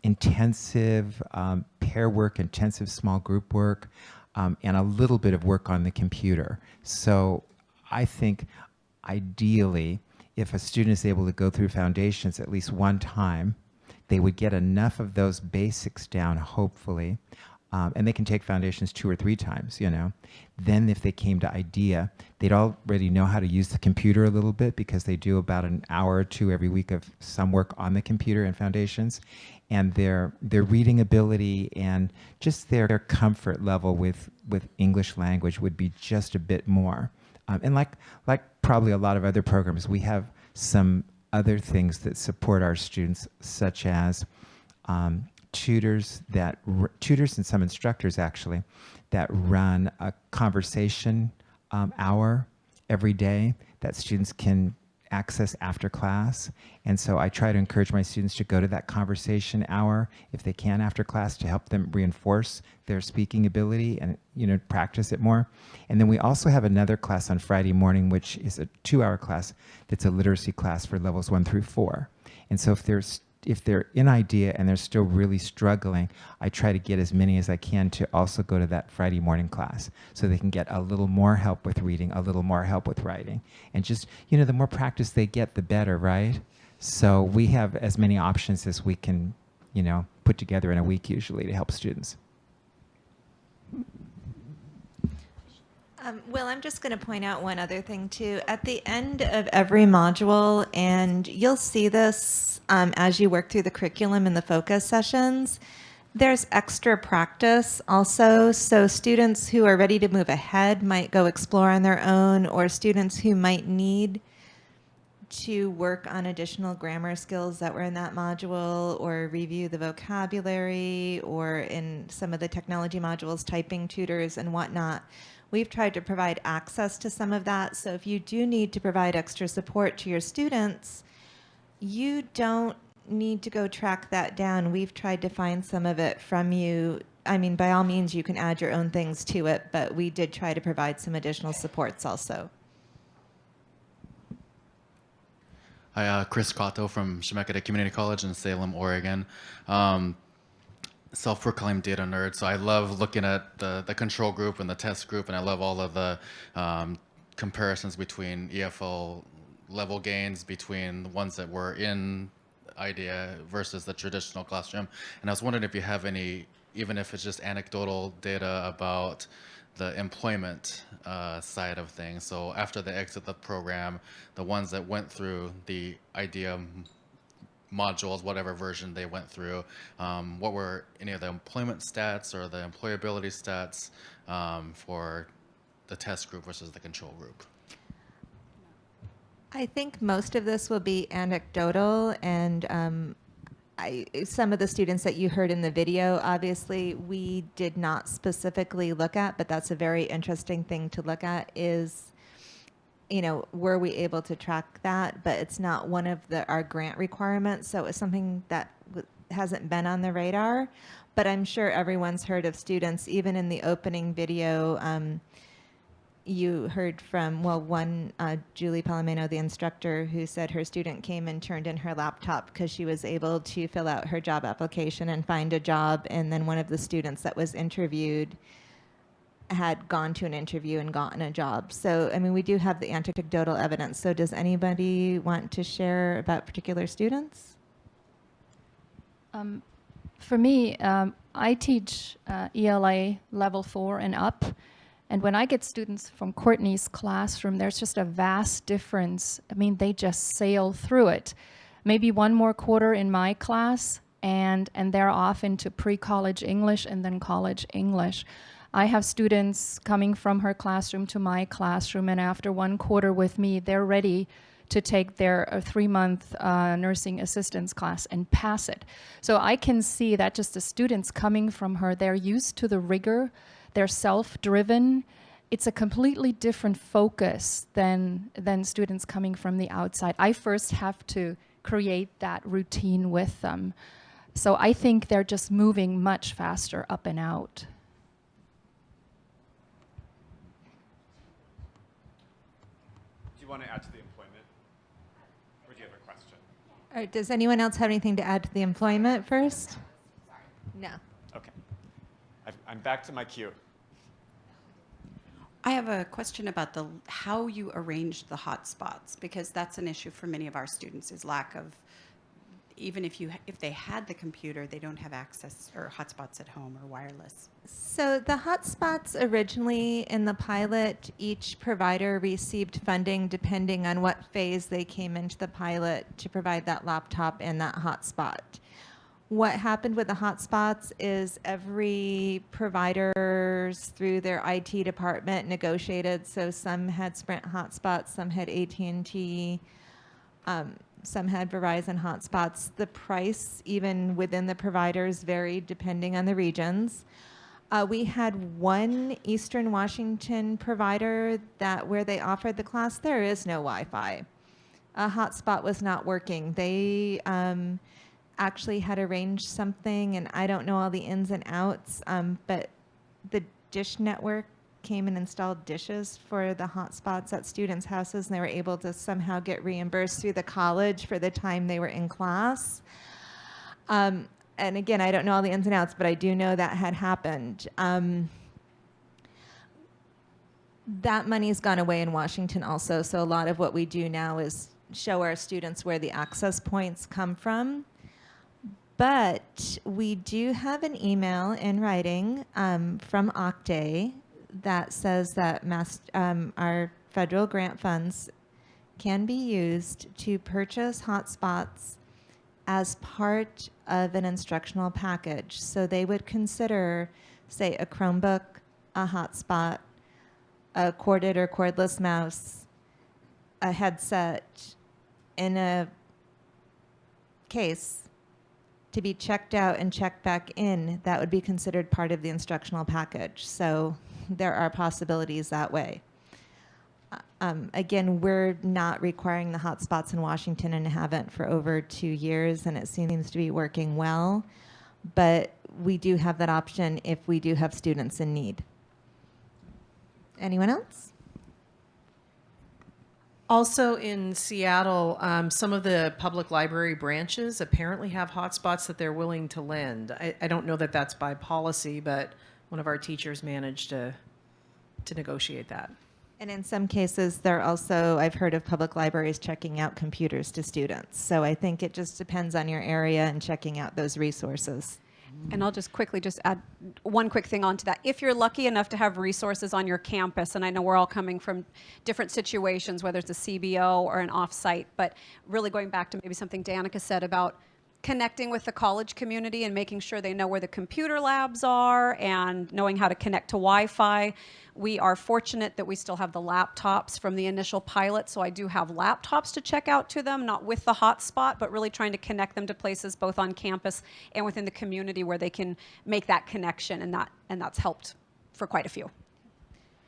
intensive um, pair work, intensive small group work, um, and a little bit of work on the computer. So I think ideally, if a student is able to go through foundations at least one time, they would get enough of those basics down, hopefully, um, and they can take foundations two or three times, you know. Then if they came to IDEA, they'd already know how to use the computer a little bit because they do about an hour or two every week of some work on the computer and foundations. And their their reading ability and just their, their comfort level with, with English language would be just a bit more. Um, and like, like probably a lot of other programs, we have some other things that support our students, such as um, tutors that tutors and some instructors actually that run a conversation um, hour every day that students can access after class. And so I try to encourage my students to go to that conversation hour if they can after class to help them reinforce their speaking ability and you know practice it more. And then we also have another class on Friday morning, which is a two-hour class that's a literacy class for levels one through four. And so if there's if they're in IDEA and they're still really struggling, I try to get as many as I can to also go to that Friday morning class so they can get a little more help with reading, a little more help with writing. And just, you know, the more practice they get, the better, right? So we have as many options as we can, you know, put together in a week usually to help students. Um, well, I'm just going to point out one other thing too. At the end of every module, and you'll see this um, as you work through the curriculum in the focus sessions, there's extra practice also. So students who are ready to move ahead might go explore on their own, or students who might need to work on additional grammar skills that were in that module or review the vocabulary or in some of the technology modules, typing tutors and whatnot. We've tried to provide access to some of that. So if you do need to provide extra support to your students, you don't need to go track that down. We've tried to find some of it from you. I mean, by all means, you can add your own things to it, but we did try to provide some additional supports also. Hi, uh, Chris Cotto from Chemeketa Community College in Salem, Oregon. Um, self-proclaimed data nerd, so I love looking at the, the control group and the test group, and I love all of the um, comparisons between EFL level gains between the ones that were in IDEA versus the traditional classroom. And I was wondering if you have any, even if it's just anecdotal data about the employment uh, side of things. So after they exit the program, the ones that went through the IDEA modules, whatever version they went through, um, what were any of the employment stats or the employability stats um, for the test group versus the control group? I think most of this will be anecdotal and um, I, some of the students that you heard in the video, obviously, we did not specifically look at, but that's a very interesting thing to look at is, you know, were we able to track that? But it's not one of the, our grant requirements, so it's something that hasn't been on the radar. But I'm sure everyone's heard of students, even in the opening video, um, you heard from, well, one, uh, Julie Palomino, the instructor, who said her student came and turned in her laptop because she was able to fill out her job application and find a job. And then one of the students that was interviewed had gone to an interview and gotten a job. So, I mean, we do have the anecdotal evidence. So does anybody want to share about particular students? Um, for me, um, I teach uh, ELA level four and up. And when I get students from Courtney's classroom, there's just a vast difference. I mean, they just sail through it. Maybe one more quarter in my class, and, and they're off into pre-college English and then college English. I have students coming from her classroom to my classroom, and after one quarter with me, they're ready to take their uh, three-month uh, nursing assistance class and pass it. So I can see that just the students coming from her, they're used to the rigor they're self-driven. It's a completely different focus than, than students coming from the outside. I first have to create that routine with them. So I think they're just moving much faster up and out. Do you want to add to the employment? Or do you have a question? All right, does anyone else have anything to add to the employment first? No. Okay. I've, I'm back to my queue. I have a question about the how you arrange the hotspots because that's an issue for many of our students is lack of even if you if they had the computer they don't have access or hotspots at home or wireless. So the hotspots originally in the pilot, each provider received funding depending on what phase they came into the pilot to provide that laptop and that hotspot. What happened with the hotspots is every providers through their IT department negotiated. So some had Sprint hotspots, some had AT&T, um, some had Verizon hotspots. The price, even within the providers, varied depending on the regions. Uh, we had one Eastern Washington provider that where they offered the class, there is no Wi-Fi. A hotspot was not working. They um, actually had arranged something, and I don't know all the ins and outs, um, but the Dish Network came and installed dishes for the hotspots at students' houses, and they were able to somehow get reimbursed through the college for the time they were in class. Um, and again, I don't know all the ins and outs, but I do know that had happened. Um, that money's gone away in Washington also, so a lot of what we do now is show our students where the access points come from. But we do have an email in writing um, from OCTAE that says that mass, um, our federal grant funds can be used to purchase hotspots as part of an instructional package. So they would consider, say, a Chromebook, a hotspot, a corded or cordless mouse, a headset, in a case to be checked out and checked back in, that would be considered part of the instructional package. So there are possibilities that way. Uh, Um, again, we're not requiring the hotspots in Washington and haven't for over two years, and it seems to be working well. But we do have that option if we do have students in need. Anyone else? Also in Seattle, um, some of the public library branches apparently have hotspots that they're willing to lend. I, I don't know that that's by policy, but one of our teachers managed to, to negotiate that. And in some cases, they're also, I've heard of public libraries checking out computers to students. So I think it just depends on your area and checking out those resources. And I'll just quickly just add one quick thing onto that. If you're lucky enough to have resources on your campus, and I know we're all coming from different situations, whether it's a CBO or an offsite, but really going back to maybe something Danica said about connecting with the college community and making sure they know where the computer labs are and knowing how to connect to Wi-Fi. We are fortunate that we still have the laptops from the initial pilot, so I do have laptops to check out to them, not with the hotspot, but really trying to connect them to places both on campus and within the community where they can make that connection, and that and that's helped for quite a few.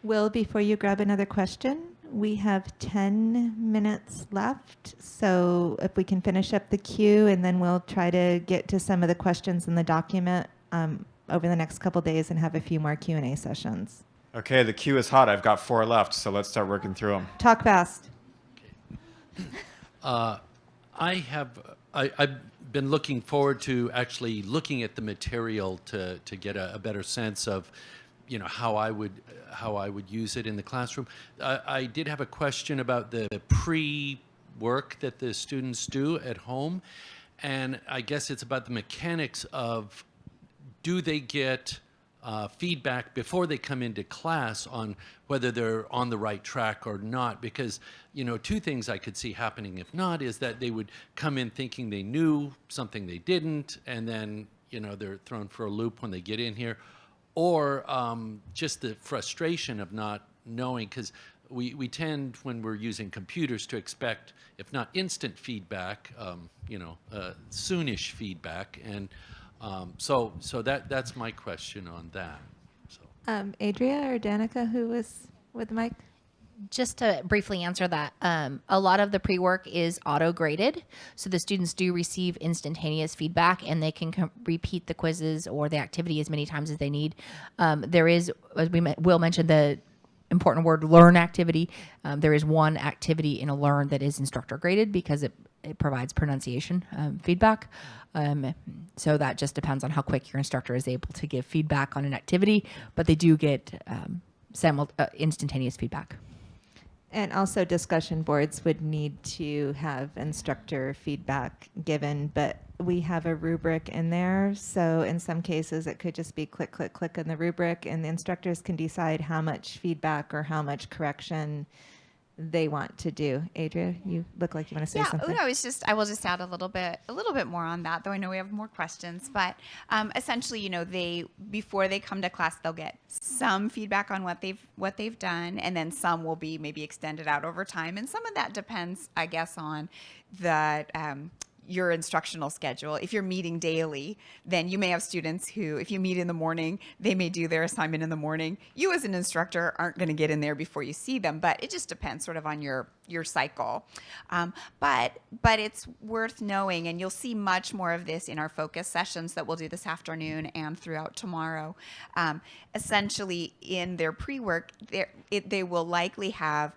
Will, before you grab another question, we have 10 minutes left. So if we can finish up the queue and then we'll try to get to some of the questions in the document um, over the next couple days and have a few more Q&A sessions. Okay, the queue is hot. I've got four left, so let's start working through them. Talk fast. Uh, I have, I, I've been looking forward to actually looking at the material to, to get a, a better sense of, you know, how I would, how I would use it in the classroom. I, I did have a question about the pre-work that the students do at home. And I guess it's about the mechanics of, do they get uh, feedback before they come into class on whether they're on the right track or not. Because, you know, two things I could see happening if not is that they would come in thinking they knew something they didn't, and then, you know, they're thrown for a loop when they get in here. Or um, just the frustration of not knowing, because we, we tend, when we're using computers, to expect, if not instant feedback, um, you know, uh, soonish feedback. And um, so, so that that's my question on that. Um, Adria or Danica, who was with mic? Just to briefly answer that, um, a lot of the pre-work is auto-graded, so the students do receive instantaneous feedback, and they can repeat the quizzes or the activity as many times as they need. Um, there is, as we Will mention, the important word learn activity. Um, there is one activity in a learn that is instructor graded because it, it provides pronunciation um, feedback. Um, so that just depends on how quick your instructor is able to give feedback on an activity, but they do get um, uh, instantaneous feedback. And also discussion boards would need to have instructor feedback given, but we have a rubric in there. So in some cases, it could just be click, click, click on the rubric and the instructors can decide how much feedback or how much correction they want to do. Adria, you look like you want to say yeah, something. no, it's just I will just add a little bit, a little bit more on that. Though I know we have more questions, but um, essentially, you know, they before they come to class, they'll get some feedback on what they've what they've done, and then some will be maybe extended out over time, and some of that depends, I guess, on the um, your instructional schedule. If you're meeting daily, then you may have students who, if you meet in the morning, they may do their assignment in the morning. You as an instructor aren't going to get in there before you see them, but it just depends sort of on your your cycle. Um, but but it's worth knowing, and you'll see much more of this in our focus sessions that we'll do this afternoon and throughout tomorrow. Um, essentially, in their pre-work, they will likely have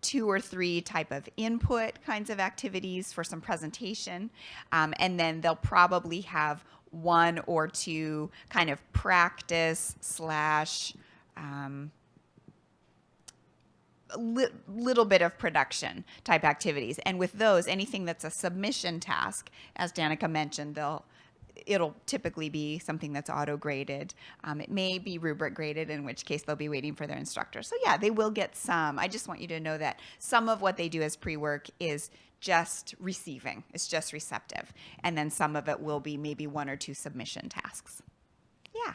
two or three type of input kinds of activities for some presentation. Um, and then they'll probably have one or two kind of practice slash um, li- little bit of production type activities. And with those, anything that's a submission task, as Danica mentioned, they'll it'll typically be something that's auto graded. Um, it may be rubric graded, in which case they'll be waiting for their instructor. So yeah, they will get some. I just want you to know that some of what they do as pre-work is just receiving. It's just receptive. And then some of it will be maybe one or two submission tasks. Yeah.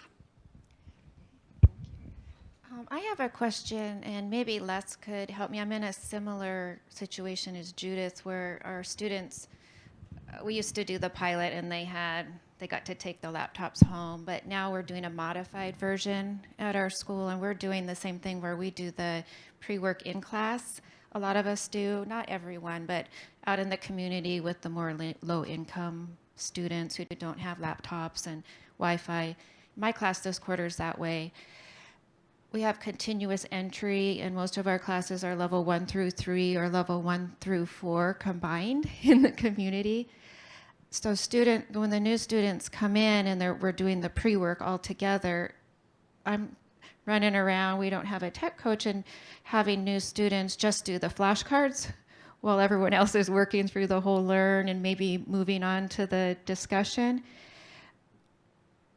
Um, I have a question, and maybe Les could help me. I'm in a similar situation as Judith, where our students, uh, we used to do the pilot, and they had they got to take the laptops home, but now we're doing a modified version at our school, and we're doing the same thing where we do the pre-work in class. A lot of us do, not everyone, but out in the community with the more low-income students who don't have laptops and Wi-Fi. My class this quarter is that way we have continuous entry and most of our classes are level one through three or level one through four combined in the community. So student, when the new students come in and we're doing the pre-work all together, I'm running around, we don't have a tech coach and having new students just do the flashcards while everyone else is working through the whole learn and maybe moving on to the discussion.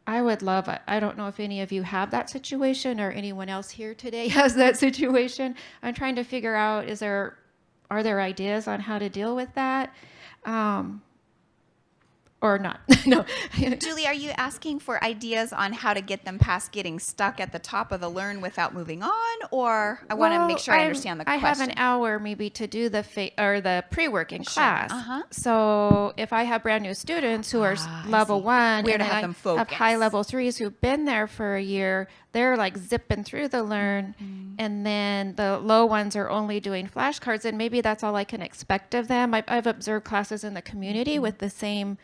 I would love, I don't know if any of you have that situation or anyone else here today has that situation. I'm trying to figure out, is there, are there ideas on how to deal with that? Um, or not. no. Julie, are you asking for ideas on how to get them past getting stuck at the top of the learn without moving on? Or I want to make sure I I'm- understand the I question. I have an hour maybe to do the or the pre-work in Sure. class. Uh-huh. So if I have brand new students who are Ah, I level one, Where and to have I them have focus. high level threes who've been there for a year, they're like zipping through the learn, Mm-hmm. and then the low ones are only doing flashcards, and maybe that's all I can expect of them. I've, I've observed classes in the community Mm-hmm. with the same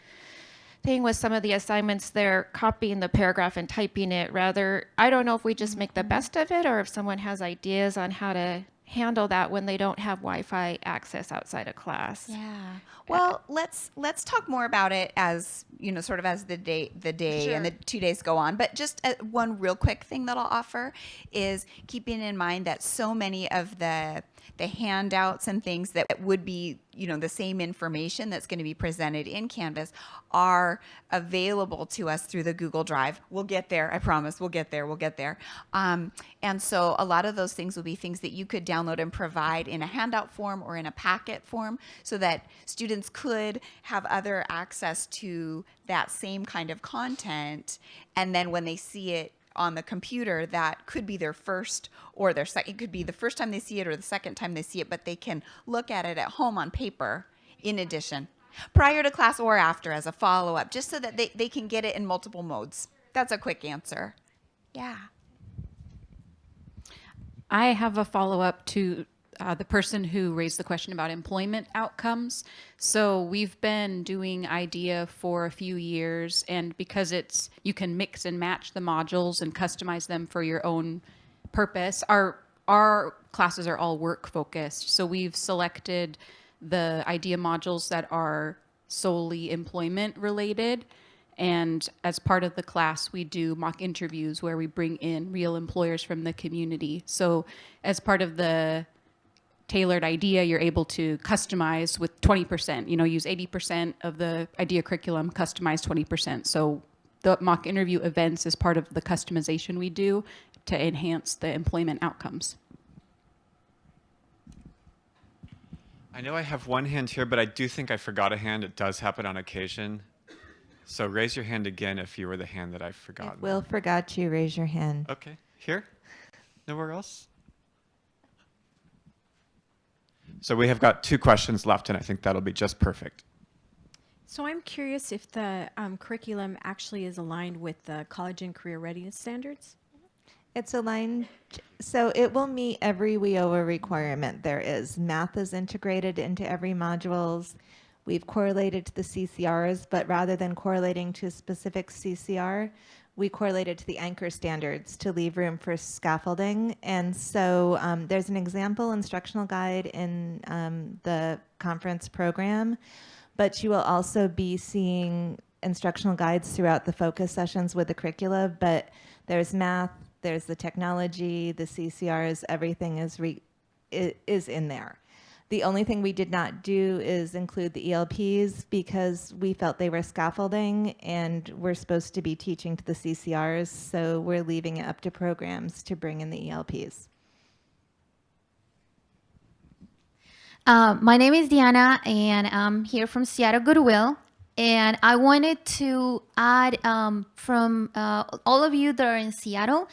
thing with some of the assignments they're copying the paragraph and typing it rather i don't know if we just make the best of it or if someone has ideas on how to handle that when they don't have wi-fi access outside of class Yeah. Well, let's let's talk more about it as you know, sort of as the day the day and the two days go on. But just uh, one real quick thing that I'll offer is keeping in mind that so many of the the handouts and things that would be you know the same information that's going to be presented in Canvas are available to us through the Google Drive. We'll get there. I promise. We'll get there. We'll get there. Um, and so a lot of those things will be things that you could download and provide in a handout form or in a packet form so that students could have other access to that same kind of content. And then when they see it on the computer, that could be their first or their second. It could be the first time they see it or the second time they see it, but they can look at it at home on paper in addition, prior to class or after as a follow up, just so that they, they can get it in multiple modes. That's a quick answer. Yeah. I have a follow up to uh, the person who raised the question about employment outcomes. So we've been doing IDEA for a few years, and because it's you can mix and match the modules and customize them for your own purpose. Our our classes are all work focused, so we've selected the IDEA modules that are solely employment related. And as part of the class, we do mock interviews where we bring in real employers from the community. So, as part of the tailored IDEA, you're able to customize with 20%, you know, use 80% of the IDEA curriculum, customize 20%. So, the mock interview events is part of the customization we do to enhance the employment outcomes. I know I have one hand here, but I do think I forgot a hand. It does happen on occasion. So raise your hand again if you were the hand that I forgot. Will forgot you. Raise your hand. Okay, here? Nowhere else? So we have got two questions left, and I think that'll be just perfect. So I'm curious if the um, curriculum actually is aligned with the college and career readiness standards? It's aligned, so it will meet every WIOA requirement there is. Math is integrated into every modules. We've correlated to the CCRs, but rather than correlating to a specific CCR, we correlated to the anchor standards to leave room for scaffolding. And so um, there's an example instructional guide in um, the conference program, but you will also be seeing instructional guides throughout the focus sessions with the curricula, but there's math, there's the technology, the CCRs, everything is is in there. The only thing we did not do is include the ELPs because we felt they were scaffolding and we're supposed to be teaching to the CCRs, so we're leaving it up to programs to bring in the ELPs. Um, my name is Diana, and I'm here from Seattle Goodwill. And I wanted to add um, from uh, all of you that are in Seattle,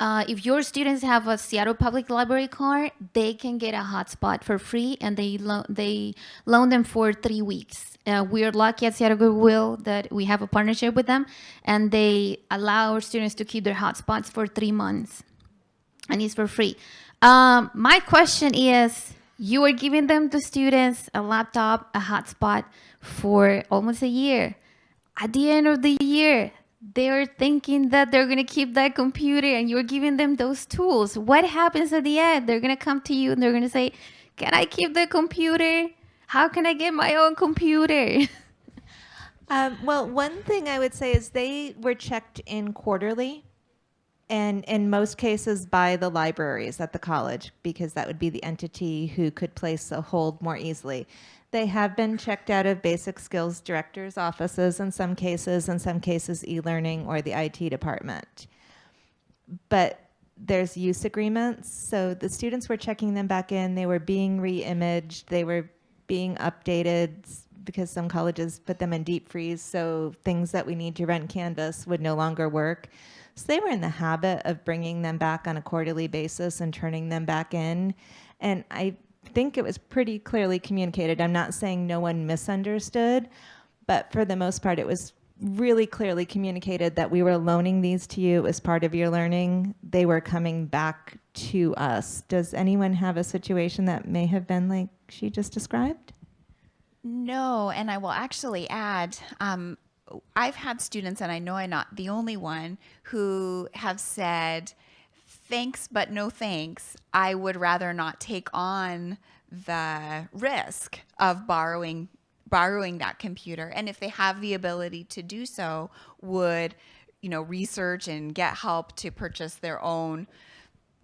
uh, if your students have a Seattle Public Library card, they can get a hotspot for free, and they lo- they loan them for three weeks. Uh, we're lucky at Seattle Goodwill that we have a partnership with them, and they allow our students to keep their hotspots for three months, and it's for free. Um, my question is, you are giving them the students a laptop, a hotspot for almost a year. At the end of the year, they're thinking that they're going to keep that computer and you're giving them those tools. What happens at the end? They're going to come to you and they're going to say, Can I keep the computer? How can I get my own computer? Um, well, one thing I would say is they were checked in quarterly, and in most cases by the libraries at the college, because that would be the entity who could place a hold more easily. They have been checked out of basic skills directors' offices in some cases, in some cases e-learning or the IT department. But there's use agreements, so the students were checking them back in, they were being re-imaged, they were being updated because some colleges put them in deep freeze, so things that we need to run Canvas would no longer work. So they were in the habit of bringing them back on a quarterly basis and turning them back in. And I think it was pretty clearly communicated. I'm not saying no one misunderstood, but for the most part, it was really clearly communicated that we were loaning these to you as part of your learning. They were coming back to us. Does anyone have a situation that may have been like she just described? No, and I will actually add, um, I've had students, and I know I'm not the only one, who have said, thanks, but no thanks. I would rather not take on the risk of borrowing borrowing that computer. And if they have the ability to do so would you know research and get help to purchase their own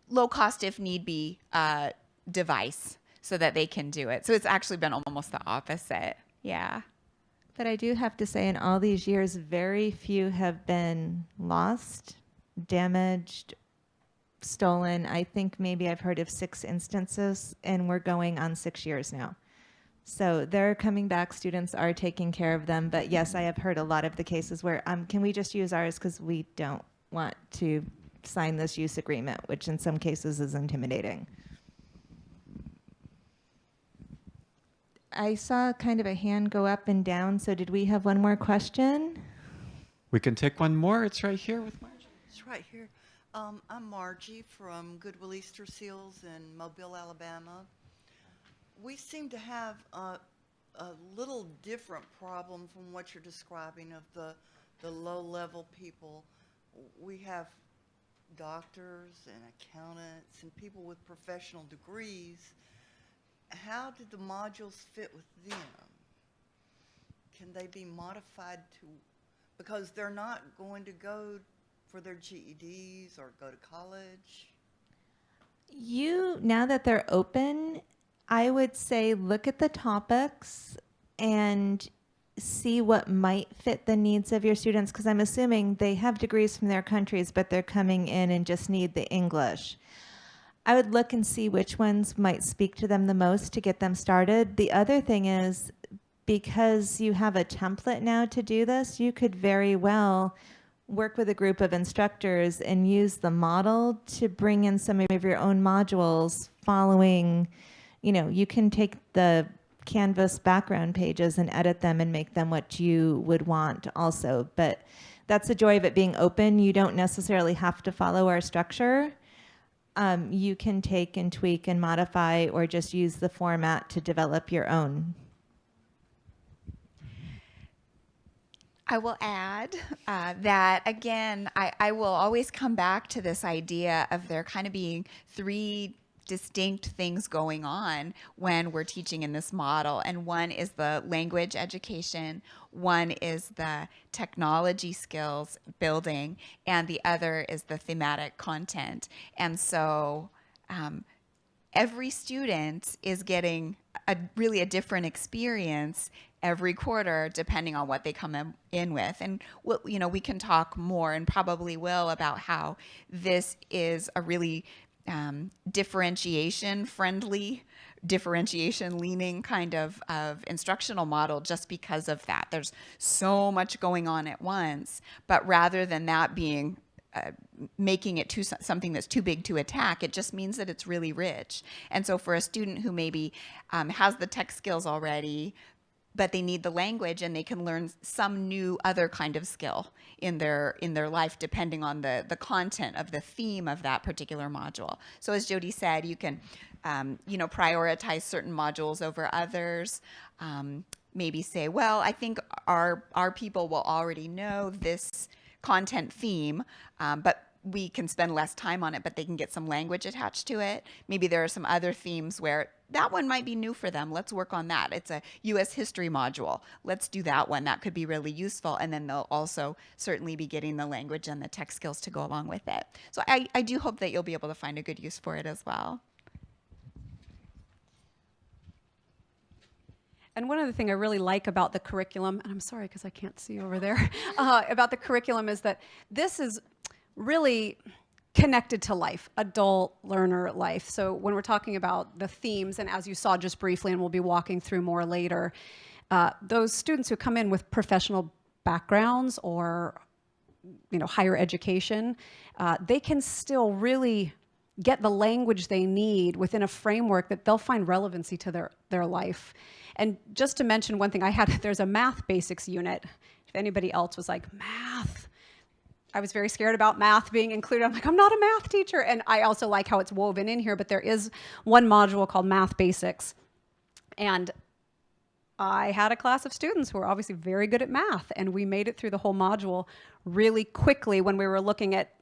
low cost if need be uh, device so that they can do it. So it's actually been almost the opposite. Yeah. But I do have to say, in all these years, very few have been lost, damaged, stolen. I think maybe I've heard of six instances, and we're going on six years now. So they're coming back. Students are taking care of them. But yes, I have heard a lot of the cases where, um, can we just use ours because we don't want to sign this use agreement, which in some cases is intimidating. I saw kind of a hand go up and down. So did we have one more question? We can take one more. It's right here with Margie. It's right here. Um, I'm Margie from Goodwill Easter Seals in Mobile, Alabama. We seem to have a, a little different problem from what you're describing of the, the low-level people. We have doctors and accountants and people with professional degrees. How did the modules fit with them? Can they be modified to, because they're not going to go for their GEDs or go to college? You, now that they're open, I would say look at the topics and see what might fit the needs of your students because I'm assuming they have degrees from their countries, but they're coming in and just need the English. I would look and see which ones might speak to them the most to get them started. The other thing is because you have a template now to do this, you could very well work with a group of instructors and use the model to bring in some of your own modules following, you know, you can take the Canvas background pages and edit them and make them what you would want also. But that's the joy of it being open. You don't necessarily have to follow our structure. Um, you can take and tweak and modify or just use the format to develop your own. I will add uh, that again, I, I will always come back to this idea of there kind of being three distinct things going on when we're teaching in this model. And one is the language education, one is the technology skills building, and the other is the thematic content. And so um, every student is getting a really a different experience every quarter depending on what they come in, with and we'll, you know we can talk more and probably will about how this is a really um, differentiation friendly differentiation leaning kind of, of instructional model just because of that there's so much going on at once but rather than that being uh, making it too something that's too big to attack. It just means that it's really rich. And so for a student who maybe um, has the tech skills already, but they need the language and they can learn some new other kind of skill in their in their life depending on the the content of the theme of that particular module. So as jody said you can um, you know prioritize certain modules over others um, maybe say well i think our our people will already know this content theme um, but we can spend less time on it, but they can get some language attached to it. Maybe there are some other themes where that one might be new for them. Let's work on that. It's a U.S. history module. Let's do that one. That could be really useful. And then they'll also certainly be getting the language and the tech skills to go along with it. So I, I do hope that you'll be able to find a good use for it as well. And one other thing I really like about the curriculum, and I'm sorry because I can't see over there, uh, about the curriculum is that this is really connected to life, adult learner life. So when we're talking about the themes, and as you saw just briefly, and we'll be walking through more later, uh, those students who come in with professional backgrounds or you know higher education, uh, they can still really get the language they need within a framework that they'll find relevancy to their, their life. And just to mention one thing, I had, there's a math basics unit. If anybody else was like, math, I was very scared about math being included. I'm like, I'm not a math teacher. And I also like how it's woven in here, but there is one module called Math Basics. And I had a class of students who were obviously very good at math, and we made it through the whole module really quickly when we were looking at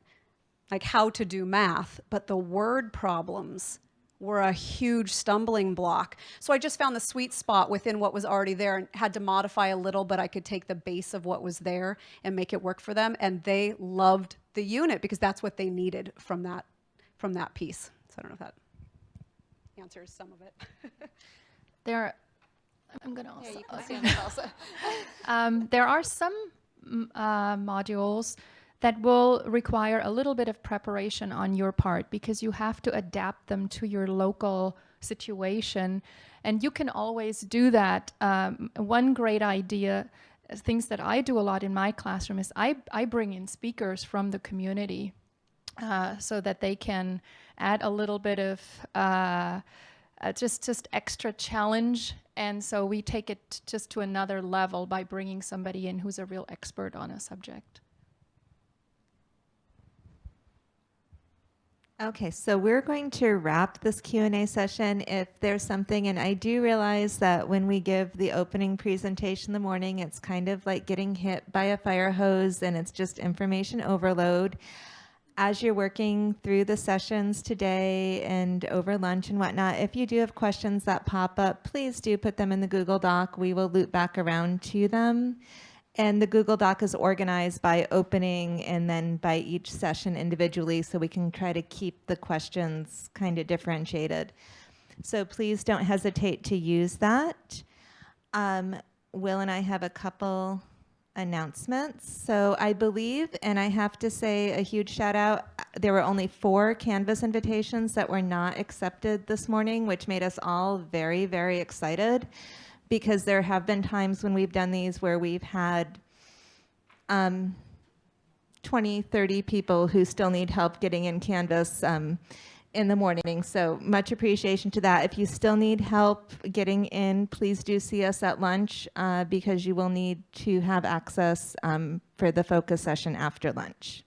like how to do math, but the word problems were a huge stumbling block. So I just found the sweet spot within what was already there and had to modify a little, but I could take the base of what was there and make it work for them. And they loved the unit because that's what they needed from that, from that piece. So I don't know if that answers some of it. there are, I'm going to also, Yeah, also. um, there are some uh, modules that will require a little bit of preparation on your part because you have to adapt them to your local situation. And you can always do that. Um, one great idea, uh, things that I do a lot in my classroom is I, I bring in speakers from the community uh, so that they can add a little bit of uh, uh, just just extra challenge and so we take it just to another level by bringing somebody in who's a real expert on a subject. Okay, so we're going to wrap this Q&A session. If there's something, and I do realize that when we give the opening presentation in the morning, it's kind of like getting hit by a fire hose and it's just information overload. As you're working through the sessions today and over lunch and whatnot, if you do have questions that pop up, please do put them in the Google Doc. We will loop back around to them. And the Google Doc is organized by opening and then by each session individually so we can try to keep the questions kind of differentiated. So please don't hesitate to use that. Um, Will and I have a couple announcements. So I believe, and I have to say a huge shout out, there were only four Canvas invitations that were not accepted this morning, which made us all very, very excited because there have been times when we've done these where we've had um, 20, 30 people who still need help getting in Canvas um, in the morning. So much appreciation to that. If you still need help getting in, please do see us at lunch uh, because you will need to have access um, for the focus session after lunch.